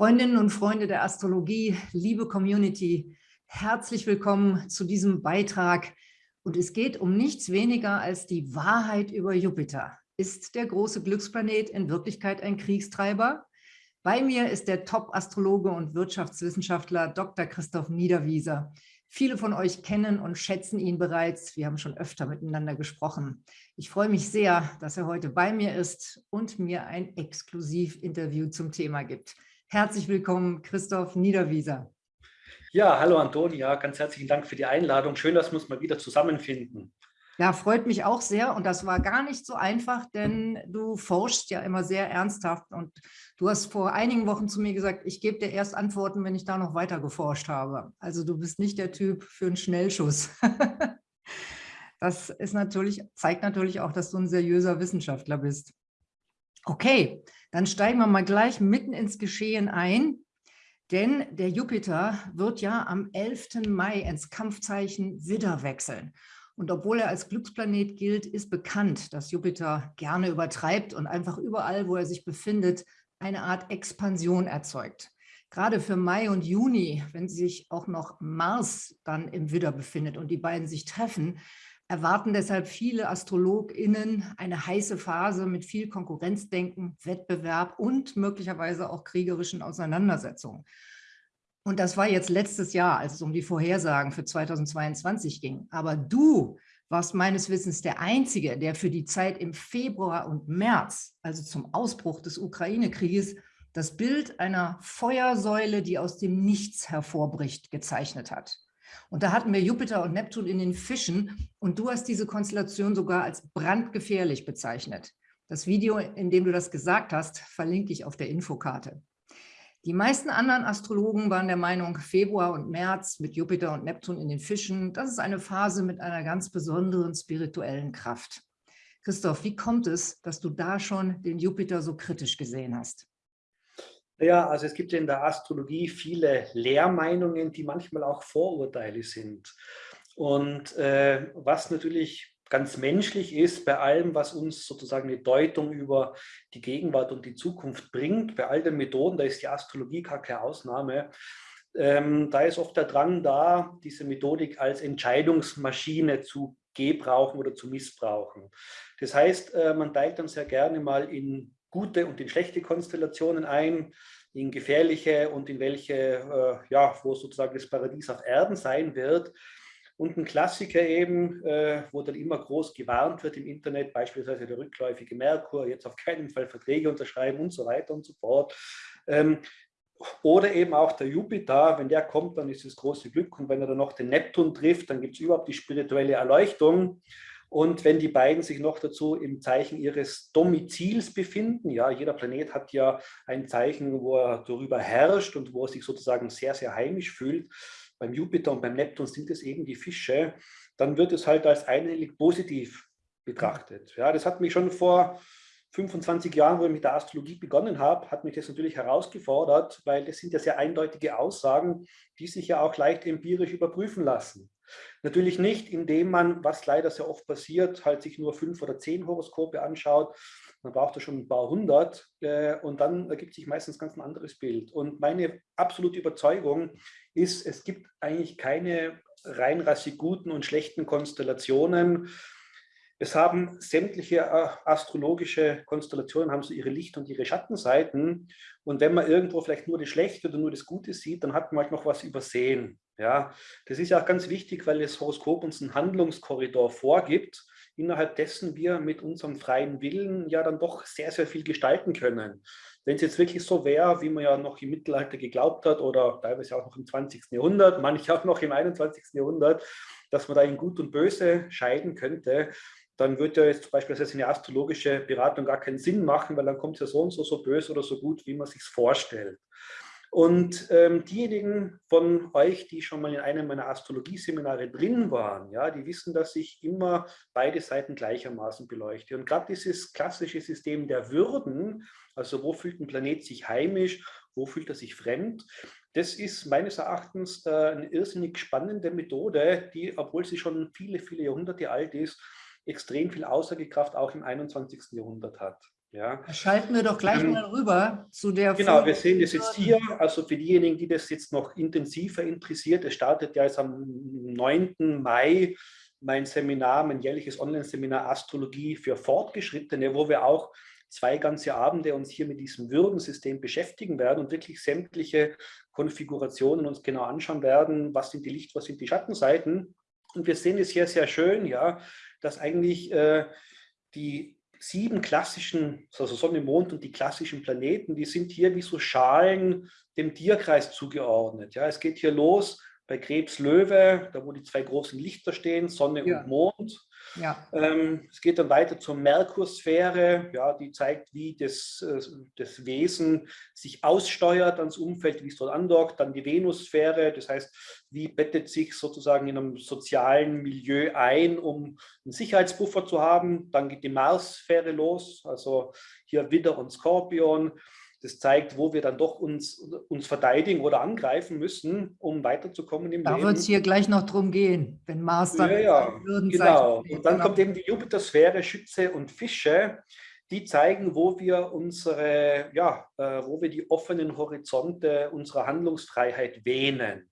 Freundinnen und Freunde der Astrologie, liebe Community, herzlich willkommen zu diesem Beitrag. Und es geht um nichts weniger als die Wahrheit über Jupiter. Ist der große Glücksplanet in Wirklichkeit ein Kriegstreiber? Bei mir ist der Top-Astrologe und Wirtschaftswissenschaftler Dr. Christoph Niederwieser. Viele von euch kennen und schätzen ihn bereits. Wir haben schon öfter miteinander gesprochen. Ich freue mich sehr, dass er heute bei mir ist und mir ein Exklusivinterview zum Thema gibt. Herzlich willkommen, Christoph Niederwieser. Ja, hallo Antonia, ganz herzlichen Dank für die Einladung. Schön, dass wir uns mal wieder zusammenfinden. Ja, freut mich auch sehr und das war gar nicht so einfach, denn du forschst ja immer sehr ernsthaft und du hast vor einigen Wochen zu mir gesagt, ich gebe dir erst Antworten, wenn ich da noch weiter geforscht habe. Also du bist nicht der Typ für einen Schnellschuss. das ist natürlich, zeigt natürlich auch, dass du ein seriöser Wissenschaftler bist. Okay, dann steigen wir mal gleich mitten ins Geschehen ein, denn der Jupiter wird ja am 11. Mai ins Kampfzeichen Widder wechseln. Und obwohl er als Glücksplanet gilt, ist bekannt, dass Jupiter gerne übertreibt und einfach überall, wo er sich befindet, eine Art Expansion erzeugt. Gerade für Mai und Juni, wenn sich auch noch Mars dann im Widder befindet und die beiden sich treffen, erwarten deshalb viele AstrologInnen eine heiße Phase mit viel Konkurrenzdenken, Wettbewerb und möglicherweise auch kriegerischen Auseinandersetzungen. Und das war jetzt letztes Jahr, als es um die Vorhersagen für 2022 ging. Aber du warst meines Wissens der Einzige, der für die Zeit im Februar und März, also zum Ausbruch des Ukraine-Krieges, das Bild einer Feuersäule, die aus dem Nichts hervorbricht, gezeichnet hat. Und da hatten wir Jupiter und Neptun in den Fischen und du hast diese Konstellation sogar als brandgefährlich bezeichnet. Das Video, in dem du das gesagt hast, verlinke ich auf der Infokarte. Die meisten anderen Astrologen waren der Meinung, Februar und März mit Jupiter und Neptun in den Fischen, das ist eine Phase mit einer ganz besonderen spirituellen Kraft. Christoph, wie kommt es, dass du da schon den Jupiter so kritisch gesehen hast? Ja, also es gibt in der Astrologie viele Lehrmeinungen, die manchmal auch Vorurteile sind. Und äh, was natürlich ganz menschlich ist, bei allem, was uns sozusagen eine Deutung über die Gegenwart und die Zukunft bringt, bei all den Methoden, da ist die Astrologie gar keine Ausnahme, ähm, da ist oft der Drang da, diese Methodik als Entscheidungsmaschine zu gebrauchen oder zu missbrauchen. Das heißt, äh, man teilt dann sehr gerne mal in gute und in schlechte Konstellationen ein, in gefährliche und in welche, äh, ja, wo sozusagen das Paradies auf Erden sein wird. Und ein Klassiker eben, äh, wo dann immer groß gewarnt wird im Internet, beispielsweise der rückläufige Merkur, jetzt auf keinen Fall Verträge unterschreiben und so weiter und so fort. Ähm, oder eben auch der Jupiter, wenn der kommt, dann ist es große Glück. Und wenn er dann noch den Neptun trifft, dann gibt es überhaupt die spirituelle Erleuchtung. Und wenn die beiden sich noch dazu im Zeichen ihres Domizils befinden, ja, jeder Planet hat ja ein Zeichen, wo er darüber herrscht und wo er sich sozusagen sehr, sehr heimisch fühlt. Beim Jupiter und beim Neptun sind es eben die Fische. Dann wird es halt als einhellig positiv betrachtet. Ja, das hat mich schon vor 25 Jahren, wo ich mit der Astrologie begonnen habe, hat mich das natürlich herausgefordert, weil das sind ja sehr eindeutige Aussagen, die sich ja auch leicht empirisch überprüfen lassen. Natürlich nicht, indem man, was leider sehr oft passiert, halt sich nur fünf oder zehn Horoskope anschaut. Man braucht da schon ein paar hundert äh, und dann ergibt sich meistens ganz ein anderes Bild. Und meine absolute Überzeugung ist, es gibt eigentlich keine reinrassig guten und schlechten Konstellationen. Es haben sämtliche äh, astrologische Konstellationen haben so ihre Licht- und ihre Schattenseiten. Und wenn man irgendwo vielleicht nur das Schlechte oder nur das Gute sieht, dann hat man halt noch was übersehen. Ja, das ist ja auch ganz wichtig, weil das Horoskop uns einen Handlungskorridor vorgibt, innerhalb dessen wir mit unserem freien Willen ja dann doch sehr, sehr viel gestalten können. Wenn es jetzt wirklich so wäre, wie man ja noch im Mittelalter geglaubt hat oder teilweise auch noch im 20. Jahrhundert, manche auch noch im 21. Jahrhundert, dass man da in Gut und Böse scheiden könnte, dann würde ja jetzt zum Beispiel eine astrologische Beratung gar keinen Sinn machen, weil dann kommt es ja so und so so böse oder so gut, wie man sich vorstellt. Und ähm, diejenigen von euch, die schon mal in einem meiner Astrologie-Seminare drin waren, ja, die wissen, dass ich immer beide Seiten gleichermaßen beleuchte. Und gerade dieses klassische System der Würden, also wo fühlt ein Planet sich heimisch, wo fühlt er sich fremd, das ist meines Erachtens äh, eine irrsinnig spannende Methode, die, obwohl sie schon viele, viele Jahrhunderte alt ist, extrem viel Aussagekraft auch im 21. Jahrhundert hat. Ja. Schalten wir doch gleich ähm, mal rüber zu der Genau, Folge wir sehen das jetzt hier, also für diejenigen, die das jetzt noch intensiver interessiert, es startet ja jetzt am 9. Mai mein Seminar, mein jährliches Online-Seminar Astrologie für Fortgeschrittene, wo wir auch zwei ganze Abende uns hier mit diesem Würdensystem beschäftigen werden und wirklich sämtliche Konfigurationen uns genau anschauen werden, was sind die Licht-, was sind die Schattenseiten. Und wir sehen es hier sehr schön, ja, dass eigentlich äh, die sieben klassischen, also Sonne, Mond und die klassischen Planeten, die sind hier wie so Schalen dem Tierkreis zugeordnet. Ja, es geht hier los bei Krebs Löwe, da wo die zwei großen Lichter stehen, Sonne ja. und Mond. Ja. Ähm, es geht dann weiter zur Merkursphäre, ja, die zeigt, wie das, äh, das Wesen sich aussteuert ans Umfeld, wie es dort andockt. Dann die Venussphäre, das heißt, wie bettet sich sozusagen in einem sozialen Milieu ein, um einen Sicherheitspuffer zu haben. Dann geht die Marssphäre los, also hier Widder und Skorpion. Das zeigt, wo wir dann doch uns, uns verteidigen oder angreifen müssen, um weiterzukommen im da Leben. Da wird es hier gleich noch drum gehen, wenn Mars dann ja, ja, genau. Und dann kommt eben die Jupiter-Sphäre, Schütze und Fische, die zeigen, wo wir unsere, ja, äh, wo wir die offenen Horizonte unserer Handlungsfreiheit wähnen.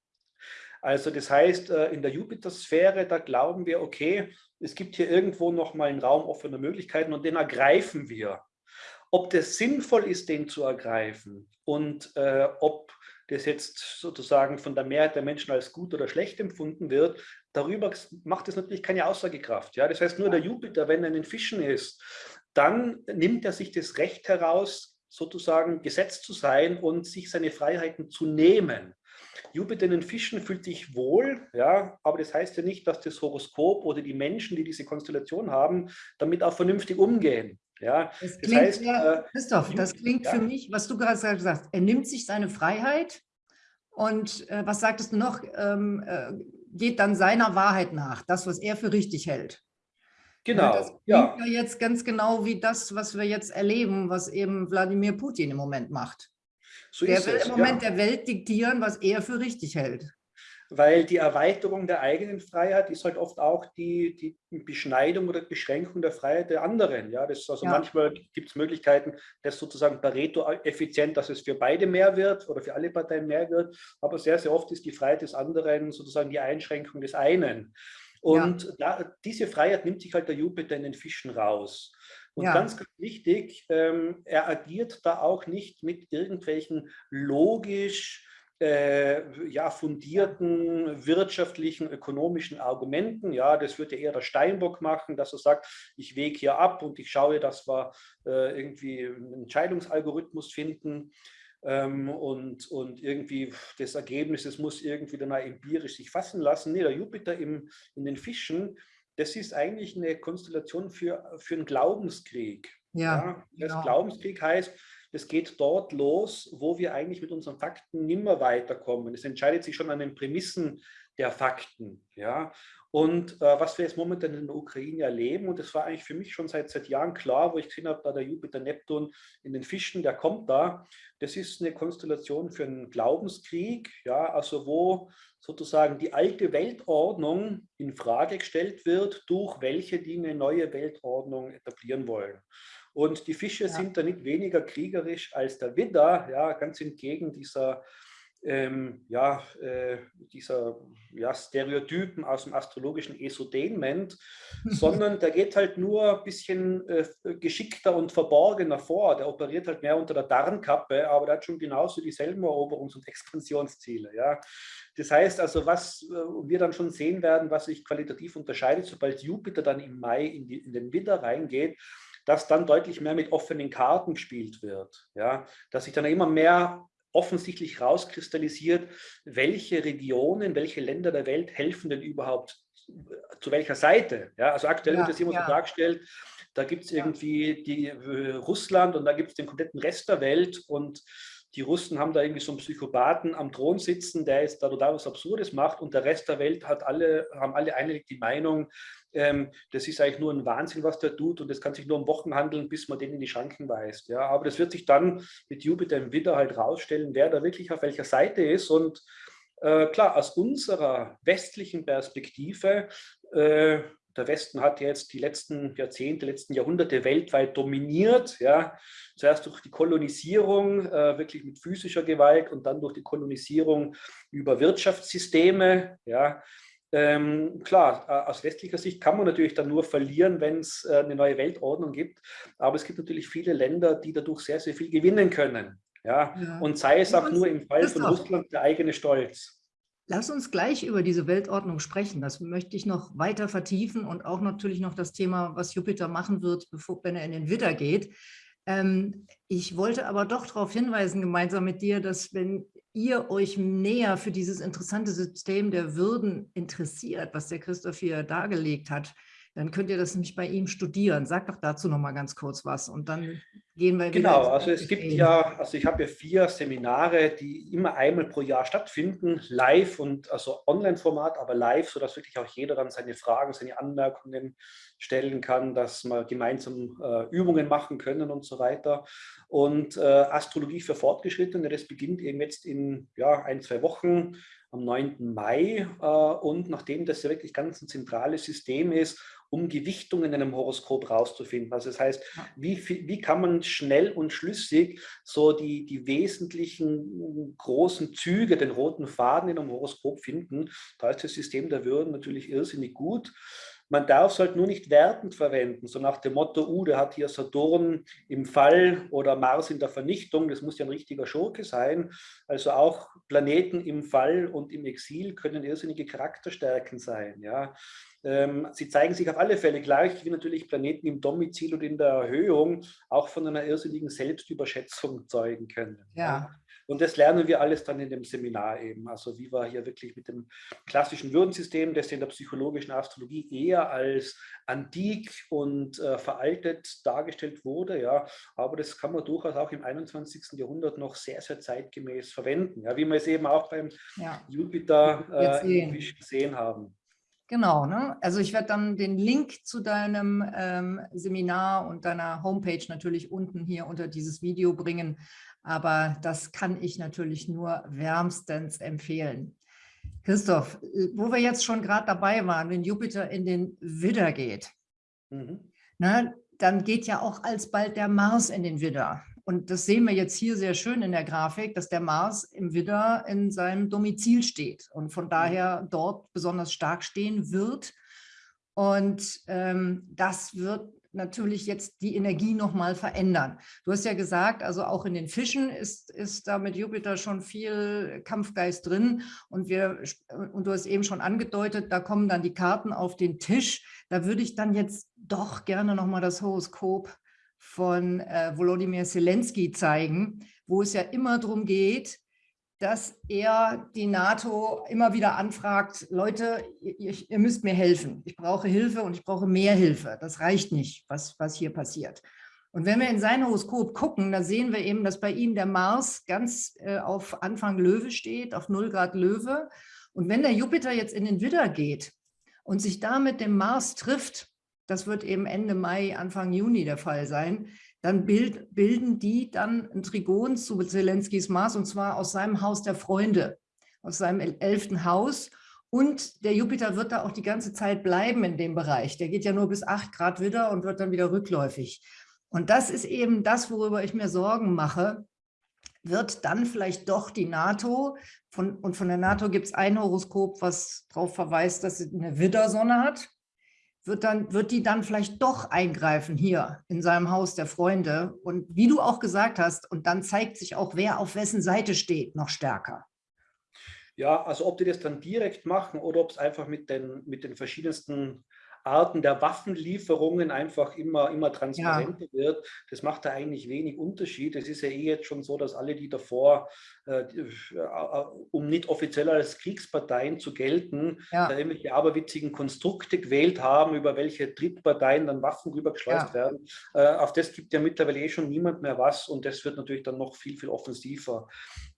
Also das heißt, äh, in der Jupiter-Sphäre, da glauben wir, okay, es gibt hier irgendwo noch mal einen Raum offener Möglichkeiten und den ergreifen wir. Ob das sinnvoll ist, den zu ergreifen und äh, ob das jetzt sozusagen von der Mehrheit der Menschen als gut oder schlecht empfunden wird, darüber macht es natürlich keine Aussagekraft. Ja? Das heißt, nur der Jupiter, wenn er in den Fischen ist, dann nimmt er sich das Recht heraus, sozusagen gesetzt zu sein und sich seine Freiheiten zu nehmen. Jupiter in den Fischen fühlt sich wohl, ja, aber das heißt ja nicht, dass das Horoskop oder die Menschen, die diese Konstellation haben, damit auch vernünftig umgehen. Ja, das, das heißt, ja, äh, Christoph, das klingt ja. für mich, was du gerade gesagt hast, er nimmt sich seine Freiheit und äh, was sagtest du noch, ähm, äh, geht dann seiner Wahrheit nach, das, was er für richtig hält. Genau. das klingt ja. ja jetzt ganz genau wie das, was wir jetzt erleben, was eben Wladimir Putin im Moment macht. So der will im Moment ja. der Welt diktieren, was er für richtig hält weil die Erweiterung der eigenen Freiheit ist halt oft auch die, die Beschneidung oder Beschränkung der Freiheit der anderen. Ja, das also ja. manchmal gibt es Möglichkeiten, das sozusagen Pareto effizient, dass es für beide mehr wird oder für alle Parteien mehr wird, aber sehr, sehr oft ist die Freiheit des anderen sozusagen die Einschränkung des einen. Und ja. da, diese Freiheit nimmt sich halt der Jupiter in den Fischen raus. Und ja. ganz, ganz wichtig, ähm, er agiert da auch nicht mit irgendwelchen logisch äh, ja, fundierten wirtschaftlichen, ökonomischen Argumenten. Ja, das würde eher der Steinbock machen, dass er sagt, ich wege hier ab und ich schaue, dass wir äh, irgendwie einen Entscheidungsalgorithmus finden. Ähm, und, und irgendwie das Ergebnis, es muss irgendwie dann empirisch sich fassen lassen. Nee, der Jupiter im, in den Fischen, das ist eigentlich eine Konstellation für, für einen Glaubenskrieg. Ja, ja das genau. Glaubenskrieg heißt, das geht dort los, wo wir eigentlich mit unseren Fakten nimmer weiterkommen. Es entscheidet sich schon an den Prämissen der Fakten. Ja? Und äh, was wir jetzt momentan in der Ukraine erleben, und das war eigentlich für mich schon seit, seit Jahren klar, wo ich gesehen habe, da der Jupiter-Neptun in den Fischen, der kommt da, das ist eine Konstellation für einen Glaubenskrieg, ja, also wo sozusagen die alte Weltordnung in Frage gestellt wird, durch welche die eine neue Weltordnung etablieren wollen. Und die Fische ja. sind da nicht weniger kriegerisch als der Widder, ja, ganz entgegen dieser, ähm, ja, äh, dieser ja, Stereotypen aus dem astrologischen Esotainment, sondern der geht halt nur ein bisschen äh, geschickter und verborgener vor. Der operiert halt mehr unter der Darnkappe, aber der hat schon genauso dieselben Eroberungs- und Expansionsziele. Ja. Das heißt also, was äh, wir dann schon sehen werden, was sich qualitativ unterscheidet, sobald Jupiter dann im Mai in, die, in den Widder reingeht, dass dann deutlich mehr mit offenen Karten gespielt wird. Ja? Dass sich dann immer mehr offensichtlich rauskristallisiert, welche Regionen, welche Länder der Welt helfen denn überhaupt zu welcher Seite. Ja? Also aktuell ja, wird das immer ja. so dargestellt, da gibt es irgendwie die, äh, Russland und da gibt es den kompletten Rest der Welt und die Russen haben da irgendwie so einen Psychopathen am Thron sitzen, der jetzt da total was Absurdes macht und der Rest der Welt hat alle, haben alle einhellig die Meinung, ähm, das ist eigentlich nur ein Wahnsinn, was der tut und das kann sich nur um Wochen handeln, bis man den in die Schranken weist. Ja, aber das wird sich dann mit Jupiter im Widder halt rausstellen, wer da wirklich auf welcher Seite ist und äh, klar, aus unserer westlichen Perspektive, äh, Der Westen hat jetzt die letzten Jahrzehnte, letzten Jahrhunderte weltweit dominiert. Ja. Zuerst durch die Kolonisierung, äh, wirklich mit physischer Gewalt und dann durch die Kolonisierung über Wirtschaftssysteme. Ja. Ähm, klar, äh, aus westlicher Sicht kann man natürlich dann nur verlieren, wenn es äh, eine neue Weltordnung gibt. Aber es gibt natürlich viele Länder, die dadurch sehr, sehr viel gewinnen können. Ja? ja. Und sei es auch nur im Fall von Russland der eigene Stolz. Lass uns gleich über diese Weltordnung sprechen. Das möchte ich noch weiter vertiefen und auch natürlich noch das Thema, was Jupiter machen wird, bevor, wenn er in den Widder geht. Ähm, ich wollte aber doch darauf hinweisen, gemeinsam mit dir, dass wenn ihr euch näher für dieses interessante System der Würden interessiert, was der Christoph hier dargelegt hat, dann könnt ihr das nämlich bei ihm studieren. Sag doch dazu noch mal ganz kurz was und dann gehen wir Genau, also es gibt ja, also ich habe ja vier Seminare, die immer einmal pro Jahr stattfinden, live und also Online-Format, aber live, sodass wirklich auch jeder dann seine Fragen, seine Anmerkungen stellen kann, dass wir gemeinsam äh, Übungen machen können und so weiter. Und äh, Astrologie für Fortgeschrittene, das beginnt eben jetzt in ja, ein, zwei Wochen am 9. Mai. Äh, und nachdem das ja wirklich ganz ein zentrales System ist, um Gewichtungen in einem Horoskop rauszufinden. Also das heißt, wie, wie kann man schnell und schlüssig so die, die wesentlichen großen Züge, den roten Faden in einem Horoskop finden. Da ist das System der Würden natürlich irrsinnig gut. Man darf es halt nur nicht wertend verwenden, so nach dem Motto, uh, der hat hier Saturn im Fall oder Mars in der Vernichtung, das muss ja ein richtiger Schurke sein. Also auch Planeten im Fall und im Exil können irrsinnige Charakterstärken sein. Ja. Ähm, sie zeigen sich auf alle Fälle gleich, wie natürlich Planeten im Domizil und in der Erhöhung auch von einer irrsinnigen Selbstüberschätzung zeugen können. Ja. Und das lernen wir alles dann in dem Seminar eben. Also wie wir hier wirklich mit dem klassischen Würdensystem, das in der psychologischen Astrologie eher als antik und äh, veraltet dargestellt wurde, ja, aber das kann man durchaus auch im 21. Jahrhundert noch sehr, sehr zeitgemäß verwenden, ja, wie wir es eben auch beim ja. Jupiter äh, gesehen haben. Genau, ne? also ich werde dann den Link zu deinem ähm, Seminar und deiner Homepage natürlich unten hier unter dieses Video bringen. Aber das kann ich natürlich nur wärmstens empfehlen. Christoph, wo wir jetzt schon gerade dabei waren, wenn Jupiter in den Widder geht, mhm. ne, dann geht ja auch alsbald der Mars in den Widder. Und das sehen wir jetzt hier sehr schön in der Grafik, dass der Mars im Widder in seinem Domizil steht und von mhm. daher dort besonders stark stehen wird. Und ähm, das wird natürlich jetzt die Energie nochmal verändern. Du hast ja gesagt, also auch in den Fischen ist, ist da mit Jupiter schon viel Kampfgeist drin und, wir, und du hast eben schon angedeutet, da kommen dann die Karten auf den Tisch. Da würde ich dann jetzt doch gerne nochmal das Horoskop von äh, Volodymyr Zelensky zeigen, wo es ja immer darum geht, dass er die NATO immer wieder anfragt, Leute, ihr, ihr, müsst mir helfen. Ich brauche Hilfe und ich brauche mehr Hilfe. Das reicht nicht, was, was hier passiert. Und wenn wir in sein Horoskop gucken, da sehen wir eben, dass bei ihm der Mars ganz äh, auf Anfang Löwe steht, auf 0 Grad Löwe. Und wenn der Jupiter jetzt in den Widder geht und sich da mit dem Mars trifft, das wird eben Ende Mai, Anfang Juni der Fall sein, dann bild, bilden die dann ein Trigon zu Zelenskis Mars und zwar aus seinem Haus der Freunde, aus seinem elften Haus. Und der Jupiter wird da auch die ganze Zeit bleiben in dem Bereich. Der geht ja nur bis 8 Grad wieder und wird dann wieder rückläufig. Und das ist eben das, worüber ich mir Sorgen mache. Wird dann vielleicht doch die NATO, von, und von der NATO gibt es ein Horoskop, was darauf verweist, dass sie eine Widdersonne hat wird, dann, wird die dann vielleicht doch eingreifen hier in seinem Haus der Freunde. Und wie du auch gesagt hast, und dann zeigt sich auch, wer auf wessen Seite steht, noch stärker. Ja, also ob die das dann direkt machen oder ob es einfach mit den, mit den verschiedensten Arten der Waffenlieferungen einfach immer, immer transparenter ja. wird, das macht da eigentlich wenig Unterschied. Es ist ja eh jetzt schon so, dass alle, die davor, äh, äh um nicht offiziell als Kriegsparteien zu gelten, ja. da irgendwelche aberwitzigen Konstrukte gewählt haben, über welche Drittparteien dann Waffen rübergeschleust ja. werden. Äh, auf das gibt ja mittlerweile eh schon niemand mehr was und das wird natürlich dann noch viel, viel offensiver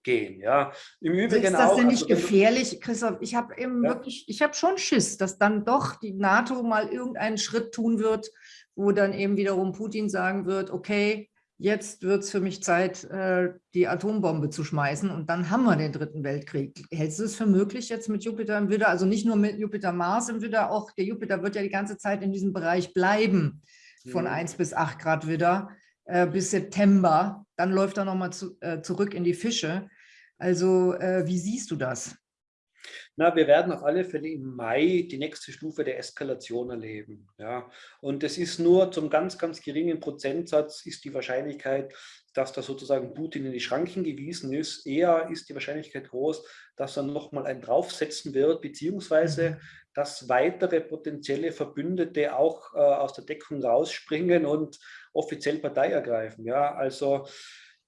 gehen. Ja. Im Übrigen ist das auch, denn nicht also, gefährlich, Christoph? Ich habe eben ja. wirklich, ich habe schon Schiss, dass dann doch die NATO mal irgendeinen Schritt tun wird, wo dann eben wiederum Putin sagen wird, okay, jetzt wird es für mich Zeit, äh, die Atombombe zu schmeißen und dann haben wir den dritten Weltkrieg. Hältst du es für möglich jetzt mit Jupiter im Widder, also nicht nur mit Jupiter-Mars im Widder, auch der Jupiter wird ja die ganze Zeit in diesem Bereich bleiben, von mhm. 1 bis 8 Grad Widder äh, bis September, dann läuft er nochmal zu, äh, zurück in die Fische. Also äh, wie siehst du das? Na, wir werden auf alle Fälle im Mai die nächste Stufe der Eskalation erleben. Ja. Und es ist nur zum ganz, ganz geringen Prozentsatz ist die Wahrscheinlichkeit, dass da sozusagen Putin in die Schranken gewiesen ist. Eher ist die Wahrscheinlichkeit groß, dass er nochmal einen draufsetzen wird, beziehungsweise mhm. Dass weitere potenzielle Verbündete auch äh, aus der Deckung rausspringen und offiziell Partei ergreifen. Ja, also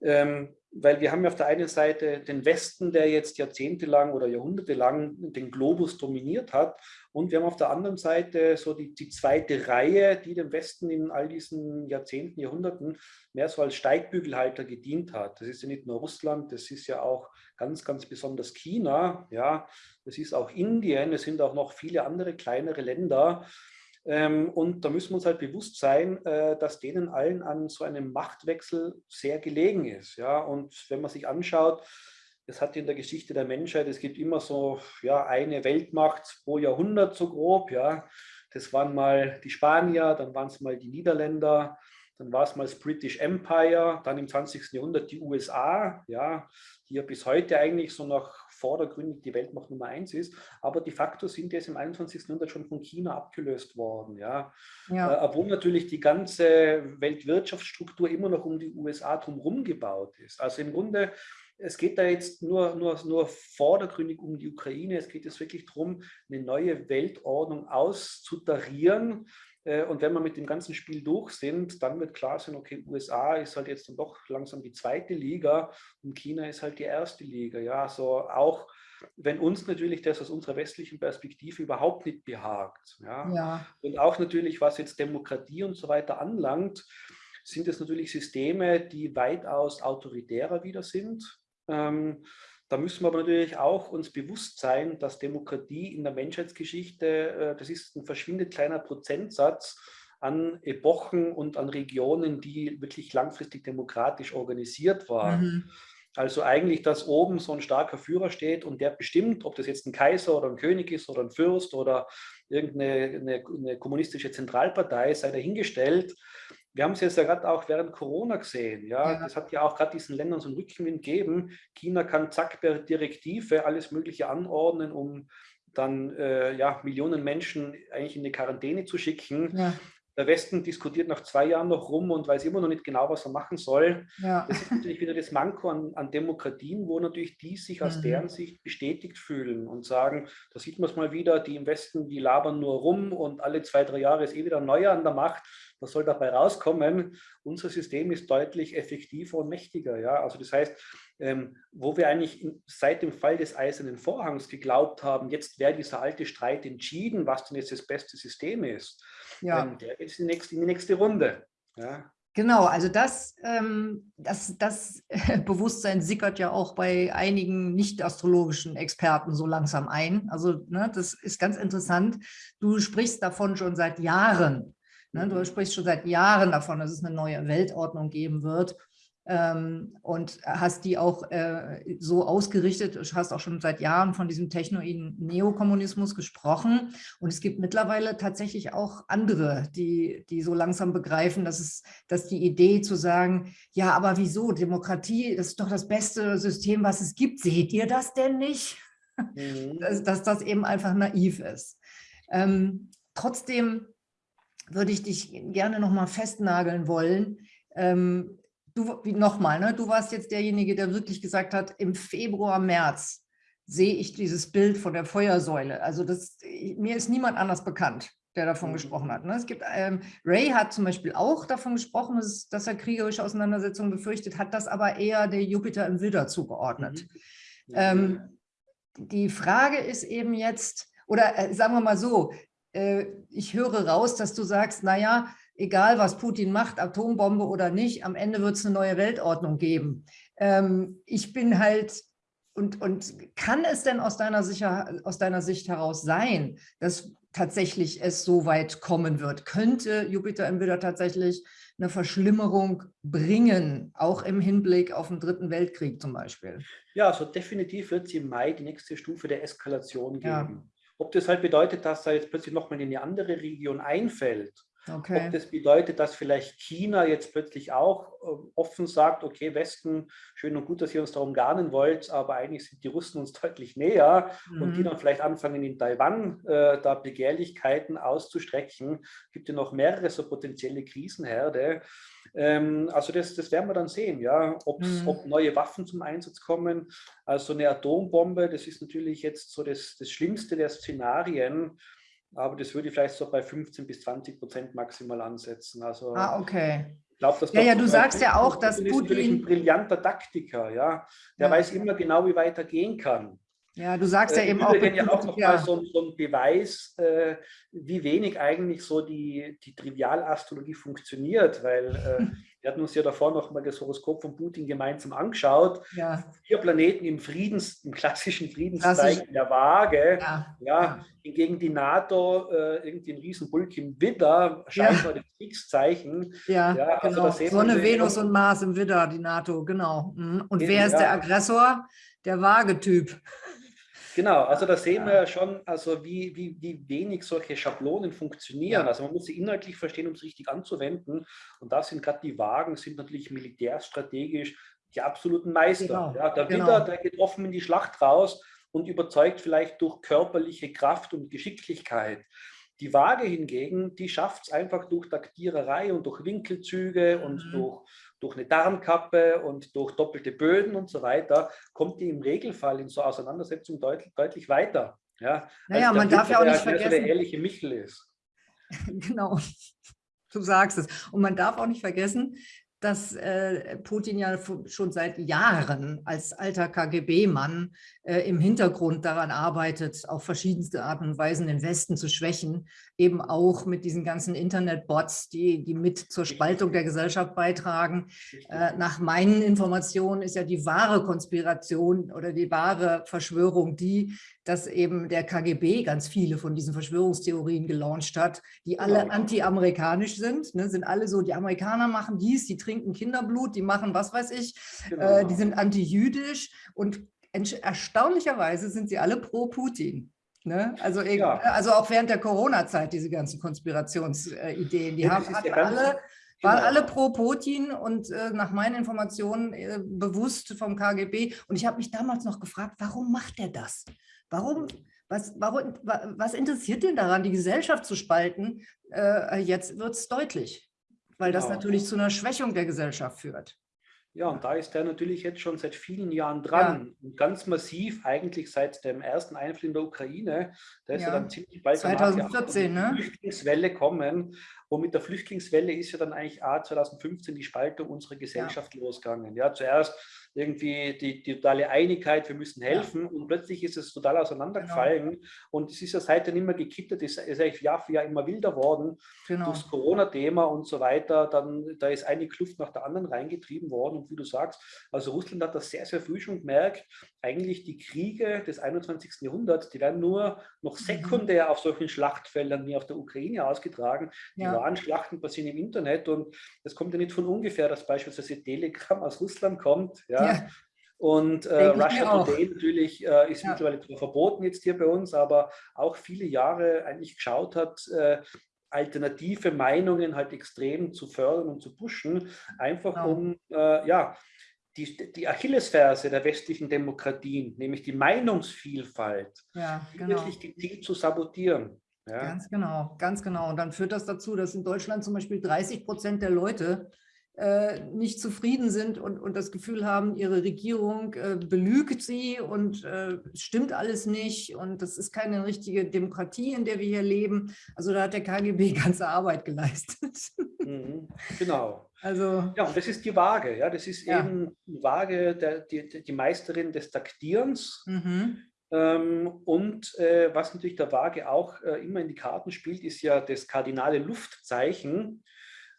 ähm, weil wir haben ja auf der einen Seite den Westen, der jetzt jahrzehntelang oder jahrhundertelang den Globus dominiert hat und wir haben auf der anderen Seite so die, die zweite Reihe, die dem Westen in all diesen Jahrzehnten, Jahrhunderten mehr so als Steigbügelhalter gedient hat. Das ist ja nicht nur Russland, das ist ja auch ganz, ganz besonders China, ja, das ist auch Indien, es sind auch noch viele andere kleinere Länder, ähm, und da müssen wir uns halt bewusst sein, äh, dass denen allen an so einem Machtwechsel sehr gelegen ist. Ja? Und wenn man sich anschaut, es hat in der Geschichte der Menschheit, es gibt immer so ja, eine Weltmacht pro Jahrhundert so grob. Ja? Das waren mal die Spanier, dann waren es mal die Niederländer, dann war es mal das British Empire, dann im 20. Jahrhundert die USA, ja, die ja bis heute eigentlich so noch vordergründig die Weltmacht Nummer eins ist, aber de facto sind jetzt im 21. Jahrhundert schon von China abgelöst worden, ja. ja. Äh, obwohl natürlich die ganze Weltwirtschaftsstruktur immer noch um die USA drumherum gebaut ist. Also im Grunde es geht da jetzt nur, nur, nur vordergründig um die Ukraine. Es geht jetzt wirklich darum, eine neue Weltordnung auszutarieren, und wenn wir mit dem ganzen Spiel durch sind, dann wird klar sein, okay, USA ist halt jetzt dann doch langsam die zweite Liga und China ist halt die erste Liga. Ja, so auch wenn uns natürlich das aus unserer westlichen Perspektive überhaupt nicht behagt. Ja. ja. Und auch natürlich, was jetzt Demokratie und so weiter anlangt, sind es natürlich Systeme, die weitaus autoritärer wieder sind. Ähm, da müssen wir aber natürlich auch uns bewusst sein, dass Demokratie in der Menschheitsgeschichte, äh, das ist ein verschwindend kleiner Prozentsatz an Epochen und an Regionen, die wirklich langfristig demokratisch organisiert waren. Mhm. Also eigentlich, dass oben so ein starker Führer steht und der bestimmt, ob das jetzt ein Kaiser oder ein König ist oder ein Fürst oder irgendeine eine, eine kommunistische Zentralpartei, sei dahingestellt wir haben es jetzt ja gerade auch während Corona gesehen. Ja? ja. Das hat ja auch gerade diesen Ländern so einen Rückenwind gegeben. China kann zack per Direktive alles Mögliche anordnen, um dann äh, ja, Millionen Menschen eigentlich in eine Quarantäne zu schicken. Ja. Der Westen diskutiert nach zwei Jahren noch rum und weiß immer noch nicht genau, was er machen soll. Ja. Das ist natürlich wieder das Manko an, an Demokratien, wo natürlich die sich aus mhm. deren Sicht bestätigt fühlen und sagen, da sieht man es mal wieder, die im Westen, die labern nur rum und alle zwei, drei Jahre ist eh wieder ein neuer an der Macht. Was soll dabei rauskommen? Unser System ist deutlich effektiver und mächtiger. Ja? Also das heißt, ähm, wo wir eigentlich seit dem Fall des Eisernen Vorhangs geglaubt haben, jetzt wäre dieser alte Streit entschieden, was denn jetzt das beste System ist, ja. ähm, der geht in die nächste, in die nächste Runde. Ja? Genau, also das, ähm, das, das Bewusstsein sickert ja auch bei einigen nicht-astrologischen Experten so langsam ein. Also ne, das ist ganz interessant. Du sprichst davon schon seit Jahren. Ne? Du sprichst schon seit Jahren davon, dass es eine neue Weltordnung geben wird ähm, und hast die auch äh, so ausgerichtet, hast auch schon seit Jahren von diesem technoiden Neokommunismus gesprochen und es gibt mittlerweile tatsächlich auch andere, die, die so langsam begreifen, dass, es, dass die Idee zu sagen, ja, aber wieso, Demokratie, das ist doch das beste System, was es gibt, seht ihr das denn nicht? Mhm. dass, dass, das eben einfach naiv ist. Ähm, trotzdem würde ich dich gerne noch mal festnageln wollen. Ähm, du nochmal, ne? du warst jetzt derjenige, der wirklich gesagt hat, im Februar, März sehe ich dieses Bild von der Feuersäule. Also das, mir ist niemand anders bekannt, der davon mhm. gesprochen hat. Ne? Es gibt, ähm, Ray hat zum Beispiel auch davon gesprochen, dass, dass, er kriegerische Auseinandersetzungen befürchtet, hat das aber eher der Jupiter im Widder zugeordnet. Mhm. Ähm, die Frage ist eben jetzt, oder äh, sagen wir mal so, ich höre raus, dass du sagst, naja, egal was Putin macht, Atombombe oder nicht, am Ende wird es eine neue Weltordnung geben. Ähm, ich bin halt, und, und kann es denn aus deiner, Sicher, aus deiner Sicht heraus sein, dass tatsächlich es so weit kommen wird? Könnte Jupiter im Widder tatsächlich eine Verschlimmerung bringen, auch im Hinblick auf den Dritten Weltkrieg zum Beispiel? Ja, also definitiv wird es im Mai die nächste Stufe der Eskalation geben. Ja. Ob das halt bedeutet, dass da jetzt plötzlich nochmal in eine andere Region einfällt, Okay. Ob das bedeutet, dass vielleicht China jetzt plötzlich auch äh, offen sagt, okay, Westen, schön und gut, dass ihr uns darum garnen wollt, aber eigentlich sind die Russen uns deutlich näher mhm. und die mhm. dann vielleicht anfangen, in Taiwan äh, da Begehrlichkeiten auszustrecken. Gibt ja noch mehrere so potenzielle Krisenherde. Ähm, also das, das werden wir dann sehen, ja, mhm. ob neue Waffen zum Einsatz kommen. Also eine Atombombe, das ist natürlich jetzt so das, das Schlimmste der Szenarien aber das würde ich vielleicht so bei 15 bis 20 Prozent maximal ansetzen. Also, ah, okay. Ich glaube, dass ja, ja, du sagst ja auch, dass Putin... ist natürlich ein brillanter Taktiker, ja. Der ja. weiß immer genau, wie weit er gehen kann. Ja, du sagst ja äh, eben auch... ja auch nochmal ja. so, so ein Beweis, äh, wie wenig eigentlich so die, die Trivialastrologie funktioniert, weil äh, wir hatten uns ja davor noch mal das Horoskop von Putin gemeinsam angeschaut. Ja. Vier Planeten im Friedens, im klassischen Friedenszeichen Klassisch. der Waage. Ja. ja. Hingegen die NATO äh, irgendwie ein Riesenbulk im Widder, scheinbar das Kriegszeichen. Ja, ja also genau. Sonne, Venus und Mars im Widder, die NATO, genau. Mhm. Und wer ist der Aggressor? Der Waagetyp. Genau, also da sehen wir ja schon, also wie, wie, wie wenig solche Schablonen funktionieren. Ja. Also man muss sie inhaltlich verstehen, um es richtig anzuwenden. Und da sind gerade die Wagen, sind natürlich militärstrategisch die absoluten Meister. Genau. Ja, der genau. Der geht offen in die Schlacht raus und überzeugt vielleicht durch körperliche Kraft und Geschicklichkeit. Die Waage hingegen, die schafft es einfach durch Taktiererei und durch Winkelzüge und mhm. durch durch eine Darmkappe und durch doppelte Böden und so weiter, kommt die im Regelfall in so Auseinandersetzungen deutlich, deutlich weiter. Ja, naja, man darf ja auch nicht vergessen, der ehrliche Michel ist. genau, du sagst es. Und man darf auch nicht vergessen, dass äh, Putin ja schon seit Jahren als alter KGB-Mann äh, im Hintergrund daran arbeitet, auf verschiedenste Arten und Weisen den Westen zu schwächen, eben auch mit diesen ganzen Internet-Bots, die, die mit zur Spaltung der Gesellschaft beitragen. Äh, nach meinen Informationen ist ja die wahre Konspiration oder die wahre Verschwörung die, dass eben der KGB ganz viele von diesen Verschwörungstheorien gelauncht hat, die alle genau. anti-amerikanisch sind, ne, sind alle so, die Amerikaner machen dies, die trinken Kinderblut, die machen was weiß ich, genau. äh, die sind anti-jüdisch und erstaunlicherweise sind sie alle pro Putin. Ne? Also, ja. also auch während der Corona-Zeit diese ganzen Konspirationsideen, die ja, haben hatten alle, waren genau. alle pro Putin und äh, nach meinen Informationen äh, bewusst vom KGB. Und ich habe mich damals noch gefragt, warum macht er das? Warum, was, warum, was interessiert den daran, die Gesellschaft zu spalten? Äh, jetzt wird es deutlich, weil das genau. natürlich zu einer Schwächung der Gesellschaft führt. Ja, und da ist er natürlich jetzt schon seit vielen Jahren dran. Ja. Und ganz massiv, eigentlich seit dem ersten Einfluss in der Ukraine. Da ist ja. er dann ziemlich bald 2014, ne? Flüchtlingswelle kommen. Und mit der Flüchtlingswelle ist ja dann eigentlich A, 2015 die Spaltung unserer Gesellschaft ja. losgegangen. Ja, zuerst irgendwie die, die, totale Einigkeit, wir müssen helfen. Ja. Und plötzlich ist es total auseinandergefallen. Genau. Und es ist ja seitdem immer gekippt, es ist eigentlich Jahr für Jahr immer wilder worden. Genau. Durchs Corona-Thema und so weiter. Dann, da ist eine Kluft nach der anderen reingetrieben worden. Und wie du sagst, also Russland hat das sehr, sehr früh schon gemerkt, eigentlich die Kriege des 21. Jahrhunderts, die werden nur noch mhm. sekundär auf solchen Schlachtfeldern wie auf der Ukraine ausgetragen. Die ja. wahren Schlachten passieren im Internet und es kommt ja nicht von ungefähr, dass beispielsweise Telegram aus Russland kommt. Ja. Ja. Und äh, Russia Today natürlich äh, ist ja. mittlerweile verboten jetzt hier bei uns, aber auch viele Jahre eigentlich geschaut hat, äh, alternative Meinungen halt extrem zu fördern und zu pushen, einfach ja. um äh, ja, die, die Achillesferse der westlichen Demokratien, nämlich die Meinungsvielfalt, ja, genau. wirklich gezielt zu sabotieren. Ja. Ganz genau, ganz genau. Und dann führt das dazu, dass in Deutschland zum Beispiel 30 Prozent der Leute nicht zufrieden sind und, und das Gefühl haben, ihre Regierung äh, belügt sie und äh, stimmt alles nicht und das ist keine richtige Demokratie, in der wir hier leben. Also da hat der KGB ganze Arbeit geleistet. Mhm, genau. Also, ja, und das ist die Waage. Ja, das ist ja. eben die Waage, der, die, die Meisterin des Taktierens. Mhm. Ähm, und äh, was natürlich der Waage auch äh, immer in die Karten spielt, ist ja das kardinale Luftzeichen.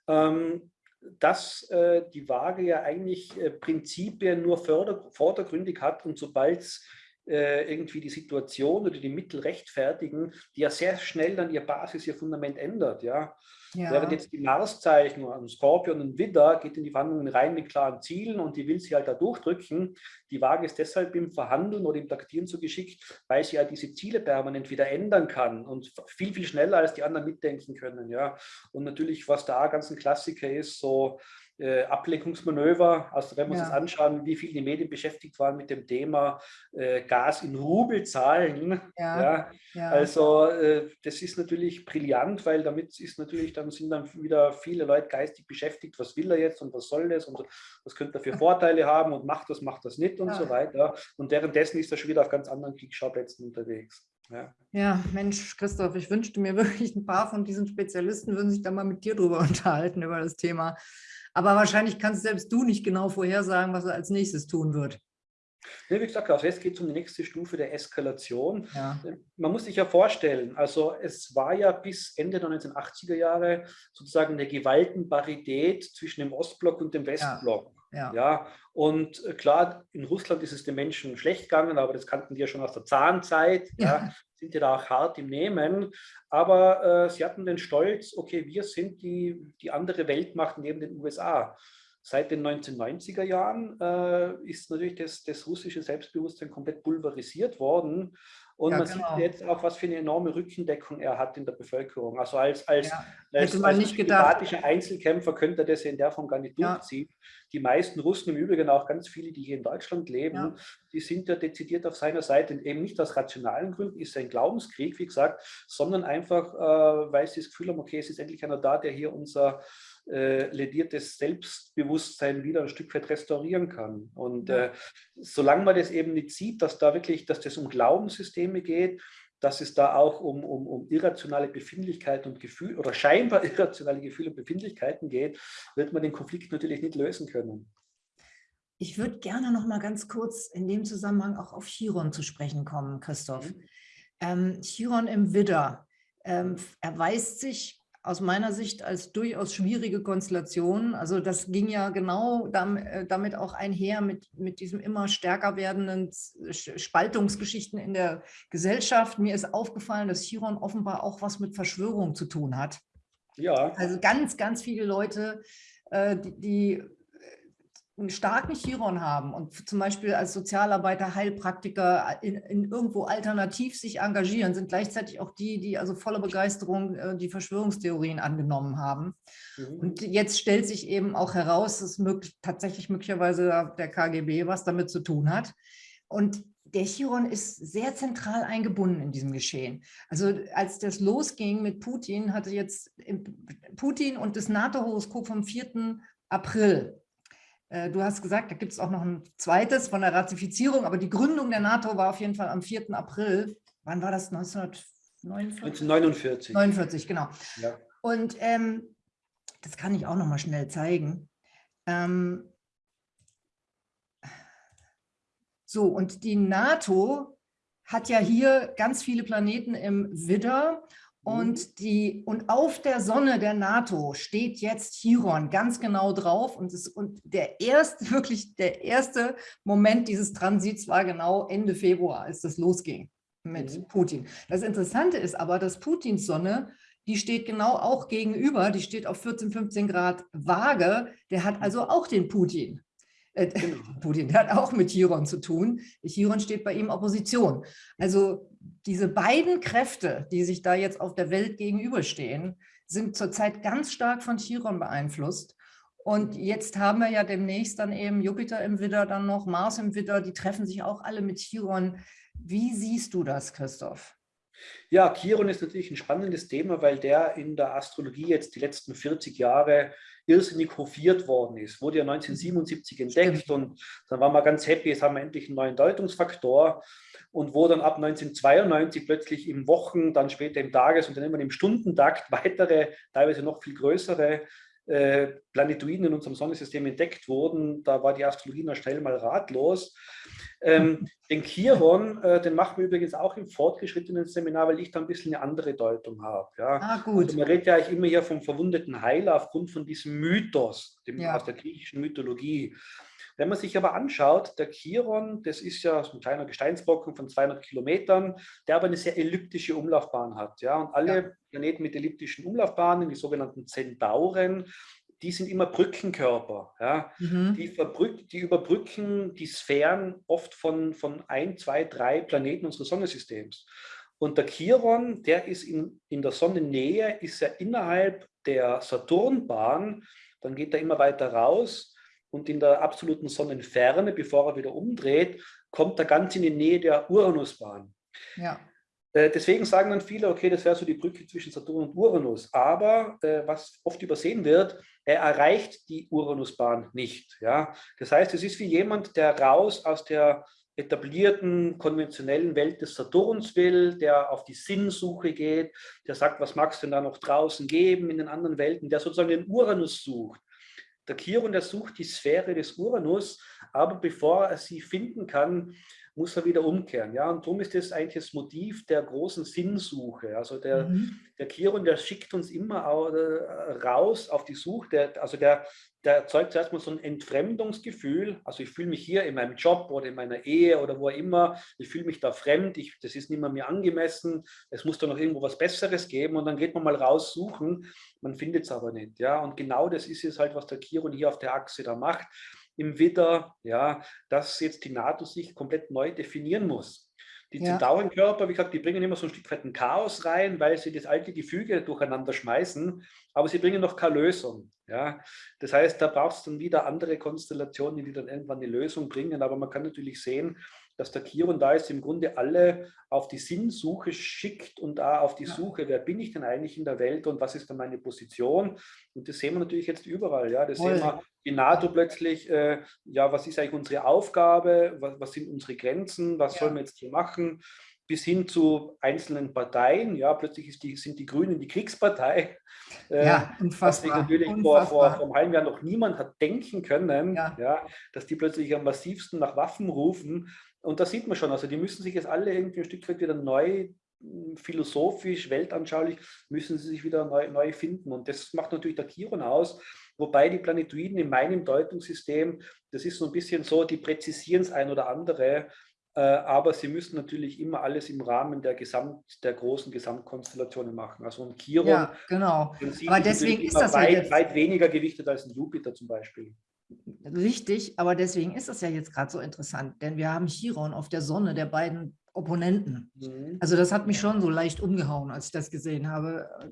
Ähm, dass äh, die Waage ja eigentlich äh, Prinzipien nur vordergründig hat und sobald es äh, irgendwie die Situation oder die Mittel rechtfertigen, die ja sehr schnell dann ihr Basis, ihr Fundament ändert. Ja? ja. Während jetzt die Marszeichen, ein Skorpion und Widder geht in die Verhandlungen rein mit klaren Zielen und die will sie halt da durchdrücken. Die Waage ist deshalb im Verhandeln oder im Taktieren so geschickt, weil sie ja diese Ziele permanent wieder ändern kann und viel, viel schneller als die anderen mitdenken können. Ja? Und natürlich, was da ganz ein Klassiker ist, so äh, Ablenkungsmanöver. Also wenn wir ja. uns anschauen, wie viele die Medien beschäftigt waren mit dem Thema äh, Gas in Rubel zahlen. Ja. ja. ja. Also äh, das ist natürlich brillant, weil damit ist natürlich, dann sind dann wieder viele Leute geistig beschäftigt, was will er jetzt und was soll das und was könnte er für Vorteile haben und macht das, macht das nicht und so weiter. Und währenddessen ist er schon wieder auf ganz anderen Kriegsschauplätzen unterwegs. Ja. ja. Mensch, Christoph, ich wünschte mir wirklich, ein paar von diesen Spezialisten würden sich da mal mit dir drüber unterhalten, über das Thema. Aber wahrscheinlich kannst selbst du nicht genau vorhersagen, was er als nächstes tun wird. Ja, wie gesagt, also jetzt geht es um die nächste Stufe der Eskalation. Ja. Man muss sich ja vorstellen, also es war ja bis Ende der 1980er Jahre sozusagen eine Gewaltenparität zwischen dem Ostblock und dem Westblock. Ja. Ja. ja. Und äh, klar, in Russland ist es den Menschen schlecht gegangen, aber das kannten die ja schon aus der Zahnzeit. Ja. ja sind ja da auch hart im Nehmen. Aber äh, sie hatten den Stolz, okay, wir sind die, die andere Weltmacht neben den USA. Seit den 1990er Jahren äh, ist natürlich das, das russische Selbstbewusstsein komplett pulverisiert worden. Und ja, man genau. sieht jetzt auch, was für eine enorme Rückendeckung er hat in der Bevölkerung. Also als, als, ja, als, als diplomatischer Einzelkämpfer könnte er das in der Form gar nicht ja. durchziehen. Die meisten Russen, im Übrigen auch ganz viele, die hier in Deutschland leben, die sind ja dezidiert auf seiner Seite. Eben nicht aus rationalen Gründen, ist ein Glaubenskrieg, wie gesagt, sondern einfach, äh, weil sie das Gefühl haben, okay, es ist endlich einer da, der hier unser äh, lediertes Selbstbewusstsein wieder ein Stück weit restaurieren kann. Und äh, solange man das eben nicht sieht, dass da wirklich, dass das um Glaubenssysteme geht, dass es da auch um, um, um irrationale Befindlichkeiten und Gefühle oder scheinbar irrationale Gefühle und Befindlichkeiten geht, wird man den Konflikt natürlich nicht lösen können. Ich würde gerne noch mal ganz kurz in dem Zusammenhang auch auf Chiron zu sprechen kommen, Christoph. Mhm. Ähm, Chiron im Widder ähm, erweist sich aus meiner Sicht als durchaus schwierige Konstellation. Also das ging ja genau äh, damit auch einher mit, mit diesem immer stärker werdenden Spaltungsgeschichten in der Gesellschaft. Mir ist aufgefallen, dass Chiron offenbar auch was mit Verschwörung zu tun hat. Ja. Also ganz, ganz viele Leute, äh, die, die einen starken Chiron haben und zum Beispiel als Sozialarbeiter, Heilpraktiker in, in, irgendwo alternativ sich engagieren, sind gleichzeitig auch die, die also voller Begeisterung äh, die Verschwörungstheorien angenommen haben. Mhm. Und jetzt stellt sich eben auch heraus, dass möglich, tatsächlich möglicherweise der KGB was damit zu tun hat. Und der Chiron ist sehr zentral eingebunden in diesem Geschehen. Also als das losging mit Putin, hatte jetzt Putin und das NATO-Horoskop vom 4. April du hast gesagt, da gibt es auch noch ein zweites von der Ratifizierung, aber die Gründung der NATO war auf jeden Fall am 4. April. Wann war das? 1949? 1949. 49, genau. Ja. Und ähm, das kann ich auch noch mal schnell zeigen. Ähm, so, und die NATO hat ja hier ganz viele Planeten im Widder und, mhm. die, und auf der Sonne der NATO steht jetzt Chiron ganz genau drauf. Und, es, und der erste, wirklich der erste Moment dieses Transits war genau Ende Februar, als das losging mit mhm. Putin. Das Interessante ist aber, dass Putins Sonne, die steht genau auch gegenüber, die steht auf 14, 15 Grad Waage. Der hat also auch den Putin. Äh, genau. Putin, der hat auch mit Chiron zu tun. Chiron steht bei ihm Opposition. Also diese beiden Kräfte, die sich da jetzt auf der Welt gegenüberstehen, sind zurzeit ganz stark von Chiron beeinflusst. Und jetzt haben wir ja demnächst dann eben Jupiter im Widder, dann noch Mars im Widder, die treffen sich auch alle mit Chiron. Wie siehst du das, Christoph? Ja, Chiron ist natürlich ein spannendes Thema, weil der in der Astrologie jetzt die letzten 40 Jahre irrsinnig hofiert worden ist. Wurde ja 1977 entdeckt und dann waren wir ganz happy, jetzt haben wir endlich einen neuen Deutungsfaktor und wo dann ab 1992 plötzlich im Wochen, dann später im Tages- und dann immer im Stundentakt weitere, teilweise noch viel größere äh, Planetoiden in unserem Sonnensystem entdeckt wurden, da war die Astrologie noch schnell mal ratlos. Ähm, den Chiron, äh, den machen wir übrigens auch im fortgeschrittenen Seminar, weil ich da ein bisschen eine andere Deutung habe. Ja. Ah, gut. Also man redet ja eigentlich immer hier vom verwundeten Heiler aufgrund von diesem Mythos dem, ja. aus der griechischen Mythologie. Wenn man sich aber anschaut, der Chiron, das ist ja so ein kleiner Gesteinsbrocken von 200 Kilometern, der aber eine sehr elliptische Umlaufbahn hat. Ja? Und alle ja. Planeten mit elliptischen Umlaufbahnen, die sogenannten Zentauren, die sind immer Brückenkörper. Ja? Mhm. Die, die, überbrücken die Sphären oft von, von ein, zwei, drei Planeten unseres Sonnensystems. Und der Chiron, der ist in, in der Sonnennähe, ist ja innerhalb der Saturnbahn, dann geht er immer weiter raus und in der absoluten Sonnenferne, bevor er wieder umdreht, kommt er ganz in die Nähe der Uranusbahn. Ja. Äh, deswegen sagen dann viele, okay, das wäre so die Brücke zwischen Saturn und Uranus. Aber äh, was oft übersehen wird, er erreicht die Uranusbahn nicht. Ja? Das heißt, es ist wie jemand, der raus aus der etablierten, konventionellen Welt des Saturns will, der auf die Sinnsuche geht, der sagt, was magst du denn da noch draußen geben in den anderen Welten, der sozusagen den Uranus sucht. Der Chiron, der sucht die Sphäre des Uranus, aber bevor er sie finden kann, muss er wieder umkehren. Ja, und darum ist das eigentlich das Motiv der großen Sinnsuche. Also der, mhm. der Chiron, der schickt uns immer raus auf die Suche. Der, also der, der erzeugt zuerst mal so ein Entfremdungsgefühl. Also ich fühle mich hier in meinem Job oder in meiner Ehe oder wo immer, ich fühle mich da fremd, ich, das ist nicht mehr mir angemessen, es muss da noch irgendwo was Besseres geben und dann geht man mal raus suchen, man findet es aber nicht. Ja? Und genau das ist es halt, was der Chiron hier auf der Achse da macht im Widder, ja, dass jetzt die NATO sich komplett neu definieren muss. Die ja. Zentaurenkörper, wie gesagt, die bringen immer so ein Stück weit ein Chaos rein, weil sie das alte Gefüge durcheinander schmeißen, aber sie bringen noch keine Lösung. Ja? Das heißt, da braucht es dann wieder andere Konstellationen, die dann irgendwann eine Lösung bringen, aber man kann natürlich sehen, dass der Chiron da ist, im Grunde alle auf die Sinnsuche schickt und da auf die ja. Suche, wer bin ich denn eigentlich in der Welt und was ist dann meine Position? Und das sehen wir natürlich jetzt überall. Ja, das Voll. sehen wir die NATO plötzlich, äh, ja, was ist eigentlich unsere Aufgabe, was, was sind unsere Grenzen, was ja. sollen wir jetzt hier machen? Bis hin zu einzelnen Parteien. Ja, plötzlich die, sind die Grünen die Kriegspartei. Äh, ja, unfassbar. Was natürlich unfassbar. Vor, vor, vor einem halben Jahr noch niemand hat denken können, ja. ja. dass die plötzlich am massivsten nach Waffen rufen. Und da sieht man schon, also die müssen sich jetzt alle irgendwie ein Stück weit wieder neu hm, philosophisch, weltanschaulich, müssen sie sich wieder neu, neu finden. Und das macht natürlich der Chiron aus, wobei die Planetoiden in meinem Deutungssystem, das ist so ein bisschen so, die präzisieren es ein oder andere, aber sie müssen natürlich immer alles im Rahmen der, Gesamt, der großen Gesamtkonstellationen machen. Also ein Chiron, ja, genau. aber deswegen ist das weit, ja jetzt weit weniger gewichtet als ein Jupiter zum Beispiel. Richtig, aber deswegen ist das ja jetzt gerade so interessant, denn wir haben Chiron auf der Sonne der beiden Opponenten. Mhm. Also das hat mich schon so leicht umgehauen, als ich das gesehen habe. Äh,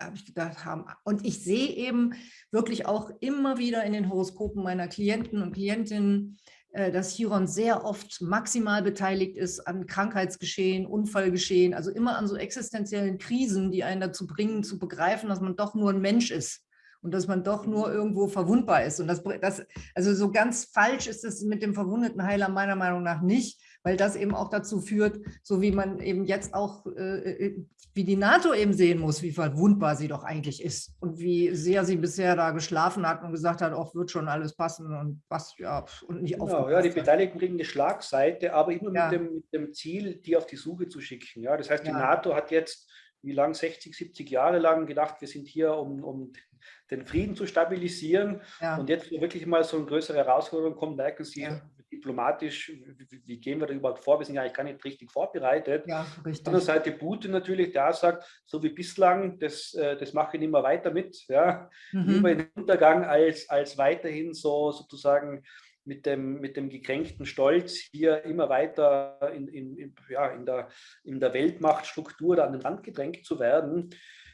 habe ich gedacht, haben. Und ich sehe eben wirklich auch immer wieder in den Horoskopen meiner Klienten und Klientinnen, äh, dass Chiron sehr oft maximal beteiligt ist an Krankheitsgeschehen, Unfallgeschehen, also immer an so existenziellen Krisen, die einen dazu bringen, zu begreifen, dass man doch nur ein Mensch ist und dass man doch nur irgendwo verwundbar ist. Und das, das also so ganz falsch ist es mit dem verwundeten Heiler meiner Meinung nach nicht, weil das eben auch dazu führt, so wie man eben jetzt auch, äh, äh, wie die NATO eben sehen muss, wie verwundbar sie doch eigentlich ist und wie sehr sie bisher da geschlafen hat und gesagt hat, auch wird schon alles passen und was, ja, und nicht genau, Ja, die Beteiligten kriegen eine Schlagseite, aber immer ja. mit, dem, mit dem Ziel, die auf die Suche zu schicken. Ja, das heißt, die ja. NATO hat jetzt wie lang, 60, 70 Jahre lang gedacht, wir sind hier, um, um den Frieden zu stabilisieren. Ja. Und jetzt, wo wirklich mal so eine größere Herausforderung kommt, merken Sie ja. Diplomatisch, wie, wie, gehen wir da überhaupt vor? Wir sind ja eigentlich gar nicht richtig vorbereitet. Ja, richtig. Auf der Seite Putin natürlich, der sagt, so wie bislang, das, äh, das mache ich nicht mehr weiter mit. Ja? Mhm. Lieber in den Untergang als, als weiterhin so sozusagen mit dem, mit dem gekränkten Stolz hier immer weiter in, in, ja, in, der, in der Weltmachtstruktur da an den Rand gedrängt zu werden.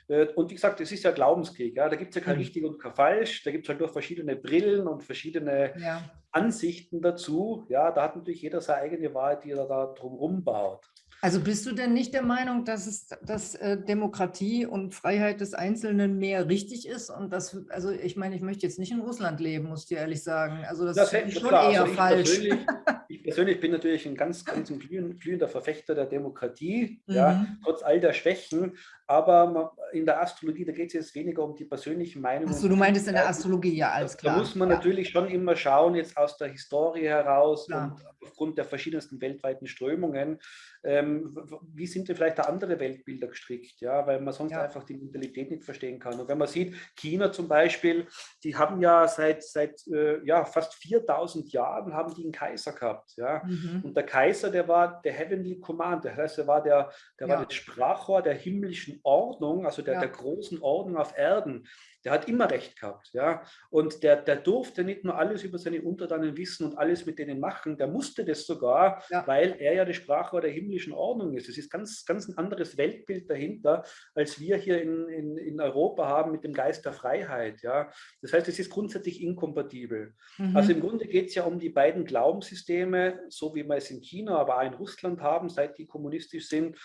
Äh, und wie gesagt, es ist ja Glaubenskrieg. Ja? Da gibt es ja kein mhm. richtig und kein falsch. Da gibt es halt nur verschiedene Brillen und verschiedene ja. Ansichten dazu. Ja, da hat natürlich jeder seine eigene Wahrheit, die er da drumherum baut. Also bist du denn nicht der Meinung, dass, es, dass äh, Demokratie und Freiheit des Einzelnen mehr richtig ist? Und das, also ich meine, ich möchte jetzt nicht in Russland leben, muss ich dir ehrlich sagen. Also das, das ist schon klar. eher also falsch. Persönlich, ich persönlich bin natürlich ein ganz, ganz glühender Verfechter der Demokratie, mhm. ja, trotz all der Schwächen. Aber in der Astrologie, da geht es jetzt weniger um die persönlichen Meinungen. Achso, du meintest in der Astrologie, ja, alles klar. Da muss man ja. natürlich schon immer schauen, jetzt aus der Historie heraus klar. und aufgrund der verschiedensten weltweiten Strömungen, ähm, wie sind denn vielleicht da andere Weltbilder gestrickt, ja, weil man sonst ja. einfach die Mentalität nicht verstehen kann. Und wenn man sieht, China zum Beispiel, die haben ja seit, seit äh, ja, fast 4000 Jahren haben die einen Kaiser gehabt, ja, mhm. und der Kaiser, der war der Heavenly Command, das heißt, er war der, der ja. war das Sprachrohr der himmlischen Ordnung, also der, ja. der großen Ordnung auf Erden der hat immer recht gehabt. Ja? Und der, der durfte nicht nur alles über seine Untertanen wissen und alles mit denen machen, der musste das sogar, ja. weil er ja die Sprache der himmlischen Ordnung ist. Es ist ganz, ganz ein anderes Weltbild dahinter, als wir hier in, in, in Europa haben mit dem Geist der Freiheit. Ja? Das heißt, es ist grundsätzlich inkompatibel. Mhm. Also im Grunde geht es ja um die beiden Glaubenssysteme, so wie wir es in China, aber auch in Russland haben, seit die kommunistisch sind.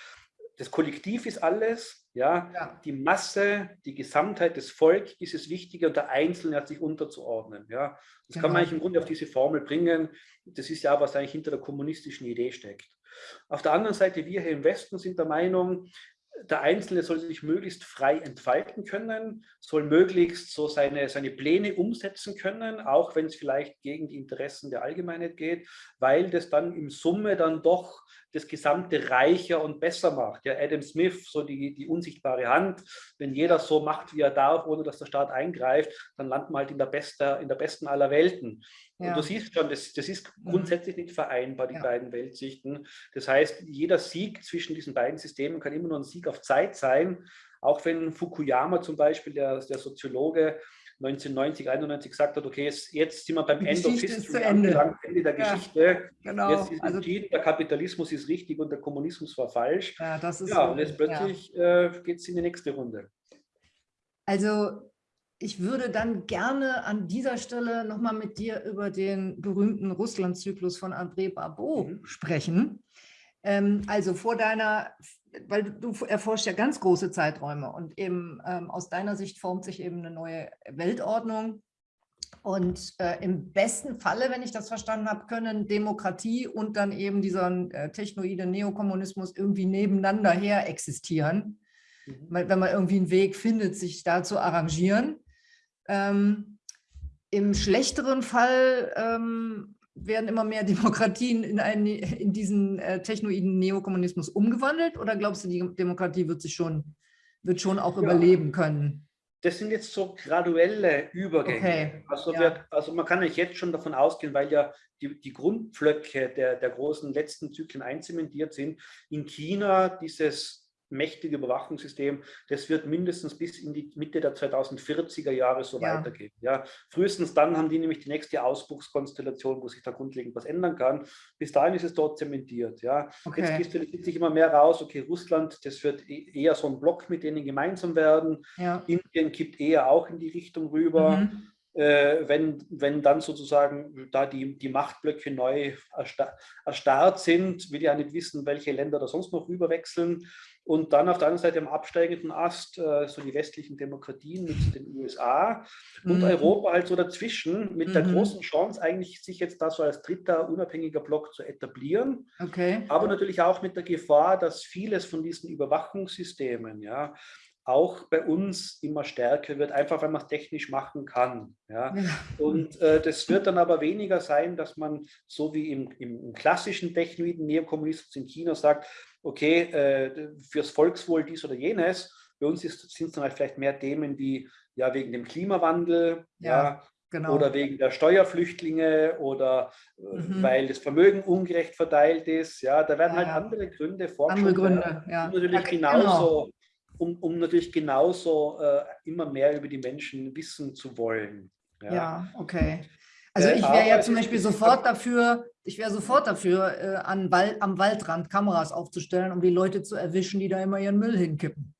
Das Kollektiv ist alles, ja? ja? die Masse, die Gesamtheit des Volkes ist es wichtiger und der Einzelne hat sich unterzuordnen. Ja? Das genau. kann man genau. eigentlich im Grunde auf diese Formel bringen. Das ist ja, was eigentlich hinter der kommunistischen Idee steckt. Auf der anderen Seite, wir hier im Westen sind der Meinung, der Einzelne soll sich möglichst frei entfalten können, soll möglichst so seine, seine Pläne umsetzen können, auch wenn es vielleicht gegen die Interessen der Allgemeinheit geht, weil das dann im Summe dann doch das Gesamte reicher und besser macht. Ja, Adam Smith, so die, die unsichtbare Hand, wenn jeder so macht, wie er darf, ohne dass der Staat eingreift, dann landen wir halt in der, beste, in der besten aller Welten. Ja. Und du siehst schon, das, das ist mhm. grundsätzlich nicht vereinbar, die ja. beiden Weltsichten. Das heißt, jeder Sieg zwischen diesen beiden Systemen kann immer nur ein Sieg auf Zeit sein, auch wenn Fukuyama zum Beispiel, der, der Soziologe, 1990, 91 gesagt hat, okay, jetzt, jetzt sind wir beim End of History Ende. Ende der ja, Geschichte. Genau. Jetzt ist also, entschieden, der Kapitalismus ist richtig und der Kommunismus war falsch. Ja, das ist ja und jetzt plötzlich ja. äh, geht es in die nächste Runde. Also ich würde dann gerne an dieser Stelle nochmal mit dir über den berühmten Russland-Zyklus von André Barbeau mhm. sprechen. Ähm, also vor deiner weil du erforscht ja ganz große Zeiträume und eben ähm, aus deiner Sicht formt sich eben eine neue Weltordnung. Und äh, im besten Falle, wenn ich das verstanden habe, können Demokratie und dann eben dieser äh, technoide Neokommunismus irgendwie nebeneinander her existieren, mhm. wenn man irgendwie einen Weg findet, sich da zu arrangieren. Ähm, Im schlechteren Fall ähm, werden immer mehr Demokratien in, einen, in diesen äh, technoiden Neokommunismus umgewandelt oder glaubst du, die Demokratie wird sich schon, wird schon auch ja. überleben können? Das sind jetzt so graduelle Übergänge. Okay. Also, ja. wir, also, man kann jetzt schon davon ausgehen, weil ja die, die Grundpflöcke der, der großen letzten Zyklen einzementiert sind, in China dieses mächtige Überwachungssystem, das wird mindestens bis in die Mitte der 2040er Jahre so ja. weitergehen. Ja, frühestens dann haben die nämlich die nächste Ausbruchskonstellation, wo sich da grundlegend was ändern kann. Bis dahin ist es dort zementiert. Ja, okay. jetzt kristallisiert sich immer mehr raus. Okay, Russland, das wird e-, eher so ein Block, mit denen gemeinsam werden. Ja. Indien kippt eher auch in die Richtung rüber. Mhm. Äh, wenn, wenn dann sozusagen da die, die Machtblöcke neu erstarrt sind, will ja nicht wissen, welche Länder da sonst noch rüberwechseln. Und dann auf der anderen Seite am absteigenden Ast äh, so die westlichen Demokratien mit den USA und mhm. Europa halt so dazwischen mit mhm. der großen Chance eigentlich sich jetzt da so als dritter unabhängiger Block zu etablieren. Okay. Aber natürlich auch mit der Gefahr, dass vieles von diesen Überwachungssystemen, ja, auch bei uns immer stärker wird, einfach weil man es technisch machen kann. Ja? ja. Und äh, das wird dann aber weniger sein, dass man so wie im, im klassischen technoiden Neokommunismus in China sagt, okay, äh, fürs Volkswohl dies oder jenes. Bei uns sind es dann halt vielleicht mehr Themen wie ja wegen dem Klimawandel, ja, ja genau. oder wegen der Steuerflüchtlinge oder äh, mhm. weil das Vermögen ungerecht verteilt ist. Ja, da werden ja, halt andere Gründe vorgeschlagen. Andere Gründe, ja. Um natürlich genauso, genau. um, um natürlich genauso äh, immer mehr über die Menschen wissen zu wollen. Ja, okay. Also ich wäre ja zum Beispiel sofort dafür, ich wäre sofort dafür, äh, an Wald, am Waldrand Kameras aufzustellen, um die Leute zu erwischen, die da immer ihren Müll hinkippen.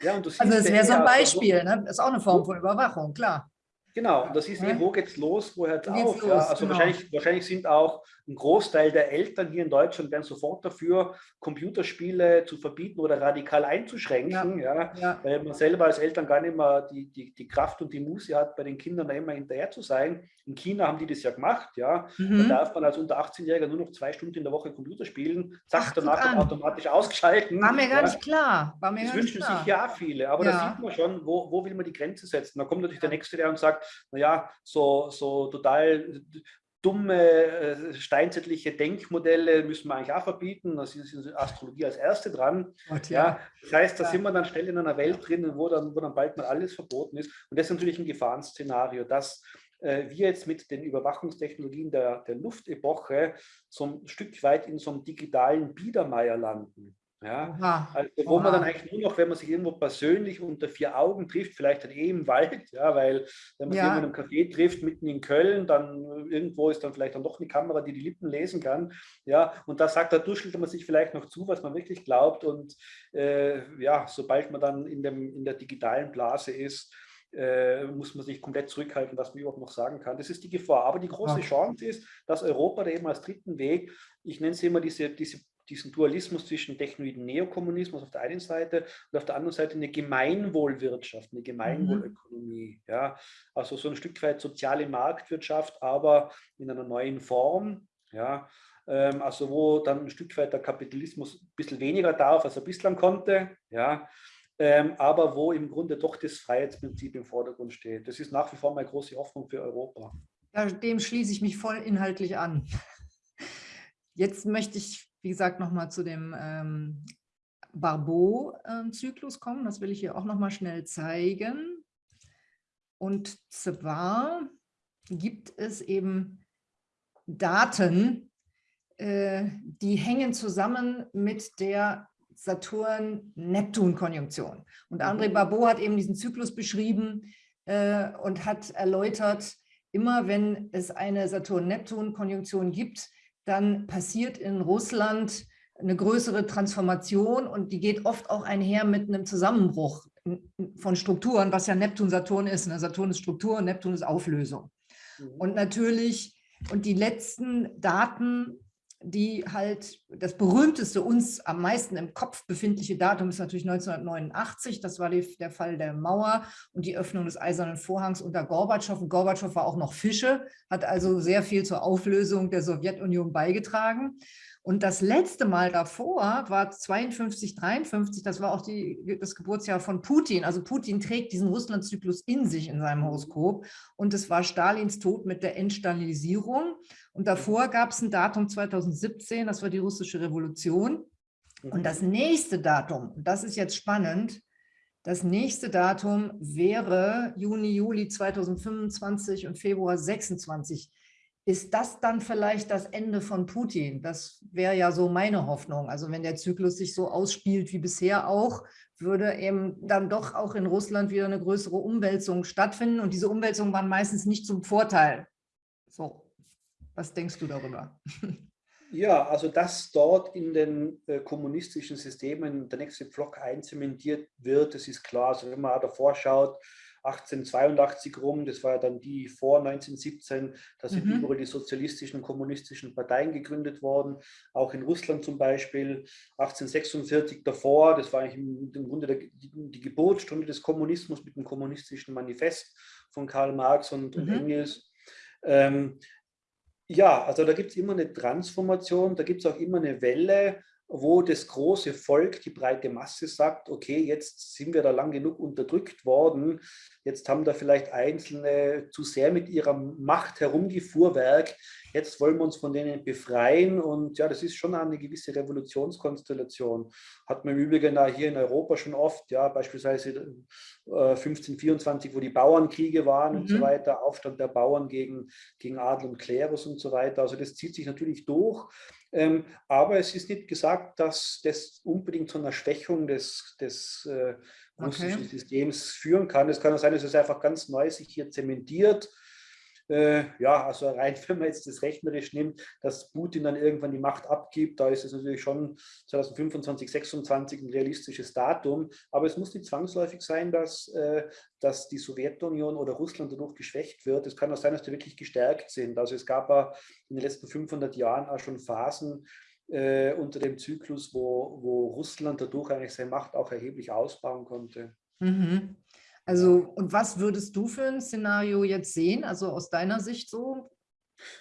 Ja, also das wäre so ein Beispiel, ne? das ist auch eine Form von Überwachung, klar. Genau, und das ist ja. eh, wo geht's los, wo hört es auf? Los, ja? Also genau. wahrscheinlich, wahrscheinlich sind auch ein Großteil der Eltern hier in Deutschland wären sofort dafür, Computerspiele zu verbieten oder radikal einzuschränken, ja, ja. weil man selber als Eltern gar nicht mehr die, die, die Kraft und die Muße hat, bei den Kindern da immer hinterher zu sein. In China haben die das ja gemacht, ja. Mhm. Da darf man als unter 18-Jähriger nur noch zwei Stunden in der Woche Computer spielen, zack, danach dann automatisch ausgeschalten. War mir gar nicht klar. War mir das wünschen sich ja viele, aber da sieht man schon, wo, wo will man die Grenze setzen. Da kommt natürlich der Nächste, der und sagt, naja, so, so total dumme äh, steinzeitliche Denkmodelle müssen wir eigentlich auch verbieten. Da ist Astrologie als erste dran. Gott, ja. ja. das heißt, da sind wir dann schnell in einer Welt drin, wo dann, wo dann bald mal alles verboten ist. Und das ist natürlich ein Gefahrenszenario, dass äh, wir jetzt mit den Überwachungstechnologien der, der Luftepoche so ein Stück weit in so einem digitalen Biedermeier landen. Ja, Oha. also wo man dann eigentlich nur noch, wenn man sich irgendwo persönlich unter vier Augen trifft, vielleicht dann eh im Wald, ja, weil wenn man ja. sich in einem Café trifft, mitten in Köln, dann irgendwo ist dann vielleicht dann doch eine Kamera, die die Lippen lesen kann, ja, und da sagt, da duschelt man sich vielleicht noch zu, was man wirklich glaubt und äh, ja, sobald man dann in, dem, in der digitalen Blase ist, äh, muss man sich komplett zurückhalten, was man überhaupt noch sagen kann. Das ist die Gefahr. Aber die große Chance ist, dass Europa da eben als dritten Weg, ich nenne es immer diese, diese diesen Dualismus zwischen Technoiden Neokommunismus auf der einen Seite und auf der anderen Seite eine Gemeinwohlwirtschaft, eine Gemeinwohlökonomie. Mhm. Ja, also so ein Stück weit soziale Marktwirtschaft, aber in einer neuen Form. Ja, ähm, also wo dann ein Stück weit der Kapitalismus ein bisschen weniger darf, als er bislang konnte. Ja, ähm, aber wo im Grunde doch das Freiheitsprinzip im Vordergrund steht. Das ist nach wie vor meine große Hoffnung für Europa. Ja, dem schließe ich mich voll inhaltlich an. Jetzt möchte ich wie gesagt, nochmal zu dem ähm, Barbeau-Zyklus kommen. Das will ich hier auch nochmal schnell zeigen. Und zwar gibt es eben Daten, äh, die hängen zusammen mit der Saturn-Neptun-Konjunktion. Und André mhm. Barbeau hat eben diesen Zyklus beschrieben äh, und hat erläutert, immer wenn es eine Saturn-Neptun-Konjunktion gibt, dann passiert in Russland eine größere Transformation und die geht oft auch einher mit einem Zusammenbruch von Strukturen, was ja Neptun, Saturn ist. Ne? Saturn ist Struktur und Neptun ist Auflösung. Mhm. Und natürlich, und die letzten Daten die halt das berühmteste uns am meisten im Kopf befindliche Datum ist natürlich 1989. Das war die, der Fall der Mauer und die Öffnung des Eisernen Vorhangs unter Gorbatschow. Und Gorbatschow war auch noch Fische, hat also sehr viel zur Auflösung der Sowjetunion beigetragen. Und das letzte Mal davor war 52, 53, das war auch die, das Geburtsjahr von Putin. Also Putin trägt diesen Russlandzyklus in sich in seinem Horoskop. Und es war Stalins Tod mit der Entstalinisierung. Und davor gab es ein Datum 2017, das war die russische Revolution. Und das nächste Datum, das ist jetzt spannend, das nächste Datum wäre Juni, Juli 2025 und Februar 26. Ist das dann vielleicht das Ende von Putin? Das wäre ja so meine Hoffnung. Also wenn der Zyklus sich so ausspielt wie bisher auch, würde eben dann doch auch in Russland wieder eine größere Umwälzung stattfinden. Und diese Umwälzungen waren meistens nicht zum Vorteil. So, was denkst du darüber? Ja, also dass dort in den äh, kommunistischen Systemen der nächste Block einzementiert wird, das ist klar. Also wenn man davor schaut, 1882 rum, das war ja dann die vor 1917, da sind mhm. überall die sozialistischen und kommunistischen Parteien gegründet worden, auch in Russland zum Beispiel, 1846 davor, das war eigentlich im, im Grunde der, die, die, Geburtsstunde des Kommunismus mit dem kommunistischen Manifest von Karl Marx und, mhm. und Engels. Ähm, ja, also da gibt es immer eine Transformation, da gibt es auch immer eine Welle, wo das große Volk, die breite Masse sagt, okay, jetzt sind wir da lang genug unterdrückt worden, jetzt haben da vielleicht Einzelne zu sehr mit ihrer Macht herumgefuhrwerk, jetzt wollen wir uns von denen befreien und ja, das ist schon eine gewisse Revolutionskonstellation. Hat man im Übrigen da hier in Europa schon oft, ja, beispielsweise äh, 1524, wo die Bauernkriege waren mhm. und so mhm. weiter, Aufstand der Bauern gegen, gegen Adel und Klerus und so weiter, also das zieht sich natürlich durch. Ähm, aber es ist nicht gesagt, dass das unbedingt zu einer Schwächung des, des äh, russischen okay. Systems führen kann. Es kann auch sein, dass es einfach ganz neu sich hier zementiert. Äh, ja, also rein, wenn man jetzt das rechnerisch nimmt, dass Putin dann irgendwann die Macht abgibt, da ist es natürlich schon 2025, 2026 ein realistisches Datum. Aber es muss nicht zwangsläufig sein, dass, äh, dass die Sowjetunion oder Russland dadurch geschwächt wird. Es kann auch sein, dass die wirklich gestärkt sind. Also es gab ja in den letzten 500 Jahren auch schon Phasen, äh, unter dem Zyklus, wo, wo Russland dadurch eigentlich seine Macht auch erheblich ausbauen konnte. Mhm. Also, und was würdest du für ein Szenario jetzt sehen, also aus deiner Sicht so?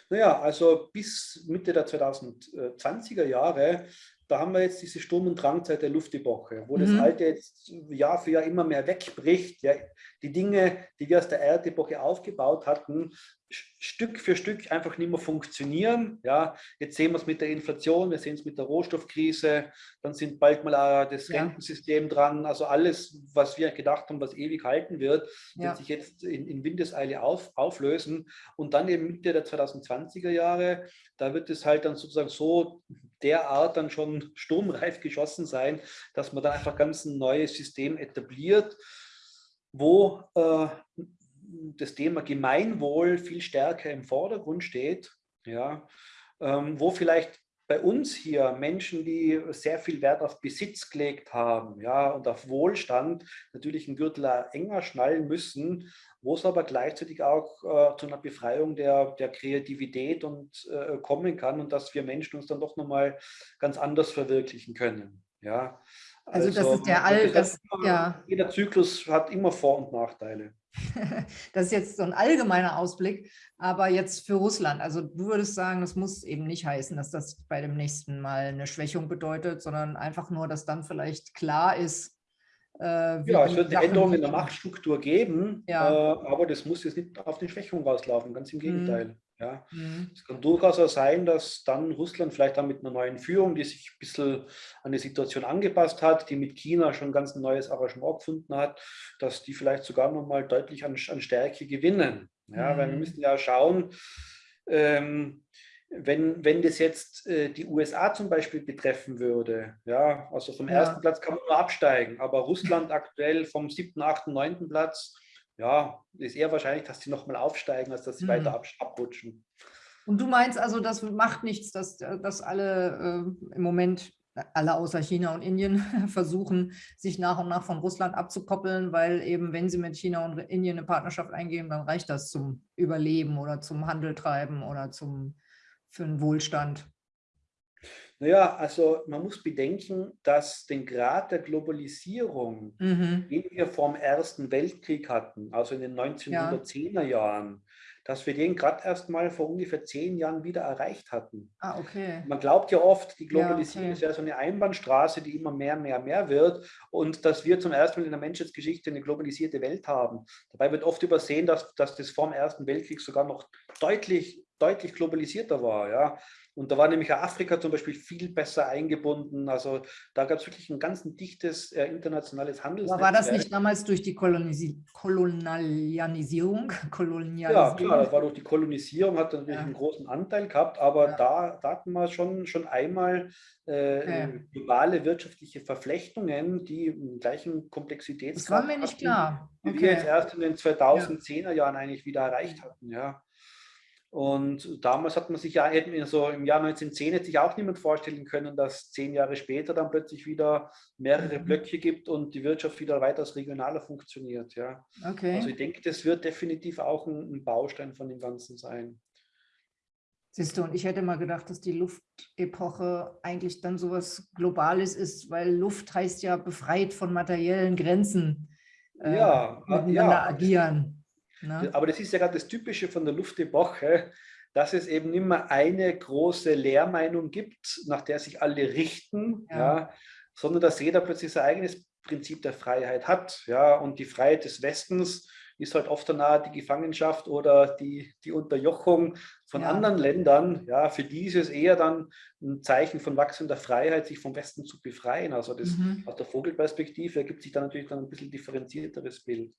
Naja, also bis Mitte der 2020er Jahre da haben wir jetzt diese Sturm- und Drangzeit der Luftepoche, wo mhm. das Alte jetzt Jahr für Jahr immer mehr wegbricht. Ja, die Dinge, die wir aus der Erdepoche aufgebaut hatten, Stück für Stück einfach nicht mehr funktionieren. Ja, jetzt sehen wir es mit der Inflation, wir sehen es mit der Rohstoffkrise, dann sind bald mal das ja. Rentensystem dran. Also alles, was wir gedacht haben, was ewig halten wird, ja. wird sich jetzt in, in Windeseile auf, auflösen. Und dann eben Mitte der 2020er Jahre, da wird es halt dann sozusagen so derart dann schon sturmreif geschossen sein, dass man da einfach ganz ein neues System etabliert, wo äh, das Thema Gemeinwohl viel stärker im Vordergrund steht, ja, ähm, wo vielleicht bei uns hier Menschen, die sehr viel Wert auf Besitz gelegt haben ja, und auf Wohlstand, natürlich einen Gürtel enger schnallen müssen, wo es aber gleichzeitig auch äh, zu einer Befreiung der, der Kreativität und, äh, kommen kann und dass wir Menschen uns dann doch nochmal ganz anders verwirklichen können. Ja. Also, also das ist der All, das, immer, ja. Jeder Zyklus hat immer Vor- und Nachteile. das ist jetzt so ein allgemeiner Ausblick, aber jetzt für Russland. Also du würdest sagen, das muss eben nicht heißen, dass das bei dem nächsten Mal eine Schwächung bedeutet, sondern einfach nur, dass dann vielleicht klar ist, äh, ja, es wird eine Änderung in der Machtstruktur geben, ja. äh, aber das muss jetzt nicht auf die Schwächung rauslaufen, ganz im mhm. Gegenteil. Ja. Mhm. Es kann durchaus auch sein, dass dann Russland vielleicht dann mit einer neuen Führung, die sich ein bisschen an die Situation angepasst hat, die mit China schon ganz ein neues Arrangement gefunden hat, dass die vielleicht sogar nochmal deutlich an, an Stärke gewinnen. Ja, mhm. Weil wir mhm. müssen ja schauen, ähm, wenn, wenn das jetzt äh, die USA zum Beispiel betreffen würde, ja, also vom ja. ersten Platz kann man nur absteigen, aber Russland aktuell vom siebten, achten, neunten Platz ja, ist eher wahrscheinlich, dass sie nochmal aufsteigen, als dass sie mhm. weiter ab, abrutschen. Und du meinst also, das macht nichts, dass, dass alle äh, im Moment, alle außer China und Indien, versuchen, sich nach und nach von Russland abzukoppeln, weil eben, wenn sie mit China und Indien eine Partnerschaft eingehen, dann reicht das zum Überleben oder zum Handel treiben oder zum, für den Wohlstand. Naja, also man muss bedenken, dass den Grad der Globalisierung, mhm. den wir vor dem Ersten Weltkrieg hatten, also in den 1910er Jahren, dass wir den gerade erst mal vor ungefähr zehn Jahren wieder erreicht hatten. Ah, okay. Man glaubt ja oft, die Globalisierung ja, okay. ist ja so eine Einbahnstraße, die immer mehr, mehr, mehr wird und dass wir zum ersten Mal in der Menschheitsgeschichte eine globalisierte Welt haben. Dabei wird oft übersehen, dass, dass das vor dem Ersten Weltkrieg sogar noch deutlich, deutlich globalisierter war. Ja? Und da war nämlich Afrika zum Beispiel viel besser eingebunden. Also da gab es wirklich ein ganz dichtes äh, internationales Handelsnetz. War das nicht damals durch die Kolonisi Kolonialisierung? Ja, klar, das war durch die Kolonisierung, hat natürlich ja. einen großen Anteil gehabt, aber ja. da, da, hatten wir schon, schon einmal äh, ja. globale wirtschaftliche Verflechtungen, die im gleichen Komplexitätsgrad Das war mir nicht hatten, klar. Okay. Die wir jetzt erst in den 2010er Jahren eigentlich wieder erreicht hatten. Ja. Und damals hat man sich ja, so im Jahr 1910 hätte sich auch niemand vorstellen können, dass zehn Jahre später dann plötzlich wieder mehrere mhm. Blöcke gibt und die Wirtschaft wieder weitaus regionaler funktioniert. Ja. Okay. Also ich denke, das wird definitiv auch ein, ein Baustein von dem Ganzen sein. Siehst du, und ich hätte mal gedacht, dass die Luftepoche eigentlich dann sowas Globales ist, weil Luft heißt ja befreit von materiellen Grenzen äh, ja, miteinander ja. agieren. Ne? Aber das ist ja gerade das Typische von der Luftepoche, dass es eben nicht mehr eine große Lehrmeinung gibt, nach der sich alle richten, ja. ja. sondern dass jeder plötzlich sein eigenes Prinzip der Freiheit hat. Ja, und die Freiheit des Westens ist halt oft danach die Gefangenschaft oder die, die Unterjochung von ja. anderen Ländern. Ja, für die ist es eher dann ein Zeichen von wachsender Freiheit, sich vom Westen zu befreien. Also das mhm. aus der Vogelperspektive ergibt sich dann natürlich dann ein bisschen differenzierteres Bild.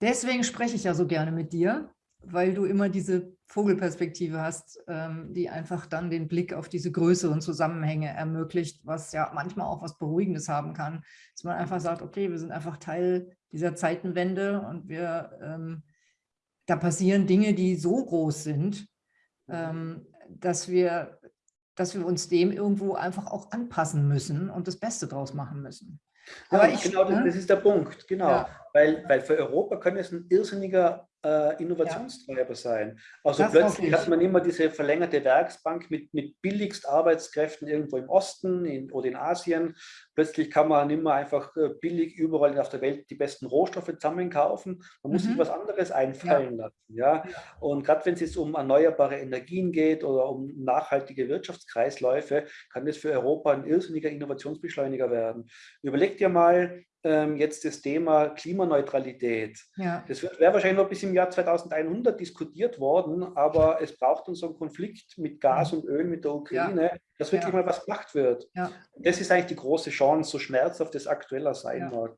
Deswegen spreche ich ja so gerne mit dir, weil du immer diese Vogelperspektive hast, ähm, die einfach dann den Blick auf diese größeren Zusammenhänge ermöglicht, was ja manchmal auch was Beruhigendes haben kann, dass man einfach sagt, okay, wir sind einfach Teil dieser Zeitenwende und wir ähm, da passieren Dinge, die so groß sind, ähm, dass, wir, dass wir uns dem irgendwo einfach auch anpassen müssen und das Beste draus machen müssen. Aber ja, ich, genau, ne? das ist der Punkt, genau. Ja. Weil, weil für Europa kann es ein irrsinniger äh, Innovationstreiber ja. sein. Also das plötzlich hat man immer diese verlängerte Werksbank mit, mit billigst Arbeitskräften irgendwo im Osten in, oder in Asien. Plötzlich kann man mehr einfach äh, billig überall auf der Welt die besten Rohstoffe zusammenkaufen. Man muss mhm. sich was anderes einfallen ja. lassen. Ja? Und gerade wenn es jetzt um erneuerbare Energien geht oder um nachhaltige Wirtschaftskreisläufe, kann das für Europa ein irrsinniger Innovationsbeschleuniger werden. Überleg dir mal, ähm, jetzt das Thema Klimaneutralität. Ja. Das wäre wahrscheinlich noch bis im Jahr 2100 diskutiert worden, aber es braucht uns so einen Konflikt mit Gas und Öl mit der Ukraine, ja. dass wirklich ja. mal was gemacht wird. Das ist eigentlich die große Chance, so schmerzhaft das aktueller sein mag.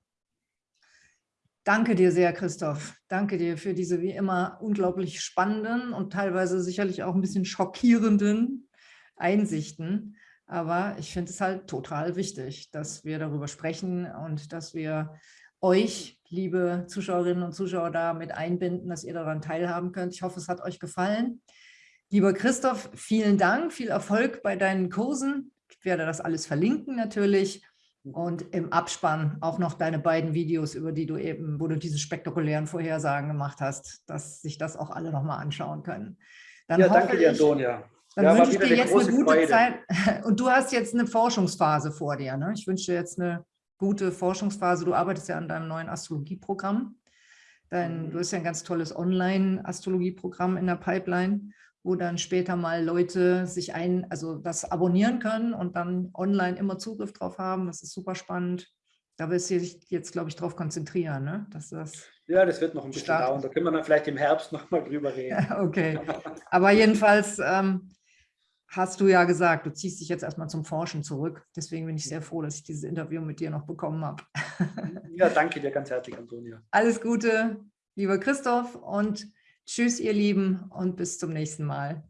Danke dir sehr, Christoph. Danke dir für diese wie immer unglaublich spannenden und teilweise sicherlich auch ein bisschen schockierenden Einsichten. Aber ich finde es halt total wichtig, dass wir darüber sprechen und dass wir euch, liebe Zuschauerinnen und Zuschauer, da mit einbinden, dass ihr daran teilhaben könnt. Ich hoffe, es hat euch gefallen. Lieber Christoph, vielen Dank, viel Erfolg bei deinen Kursen. Ich werde das alles verlinken natürlich. Und im Abspann auch noch deine beiden Videos, über die du eben, wo du diese spektakulären Vorhersagen gemacht hast, dass sich das auch alle nochmal anschauen können. Dann ja, danke dir, Antonia. Dann ja, wünsche ich dir jetzt eine gute Freude. Zeit. Und du hast jetzt eine Forschungsphase vor dir. Ne? Ich wünsche dir jetzt eine gute Forschungsphase. Du arbeitest ja an deinem neuen Astrologieprogramm. Dein, mhm. Du hast ja ein ganz tolles Online-Astrologieprogramm in der Pipeline, wo dann später mal Leute sich ein, also das abonnieren können und dann online immer Zugriff drauf haben. Das ist super spannend. Da wirst du dich jetzt, glaube ich, darauf konzentrieren, ne? dass das ja, das wird noch ein bisschen dauern. Da können wir dann vielleicht im Herbst noch mal drüber reden. okay, aber jedenfalls ähm, hast du ja gesagt, du ziehst dich jetzt erstmal zum Forschen zurück. Deswegen bin ich sehr froh, dass ich dieses Interview mit dir noch bekommen habe. ja, danke dir ganz herzlich, Antonia. Alles Gute, lieber Christoph und tschüss, ihr Lieben und bis zum nächsten Mal.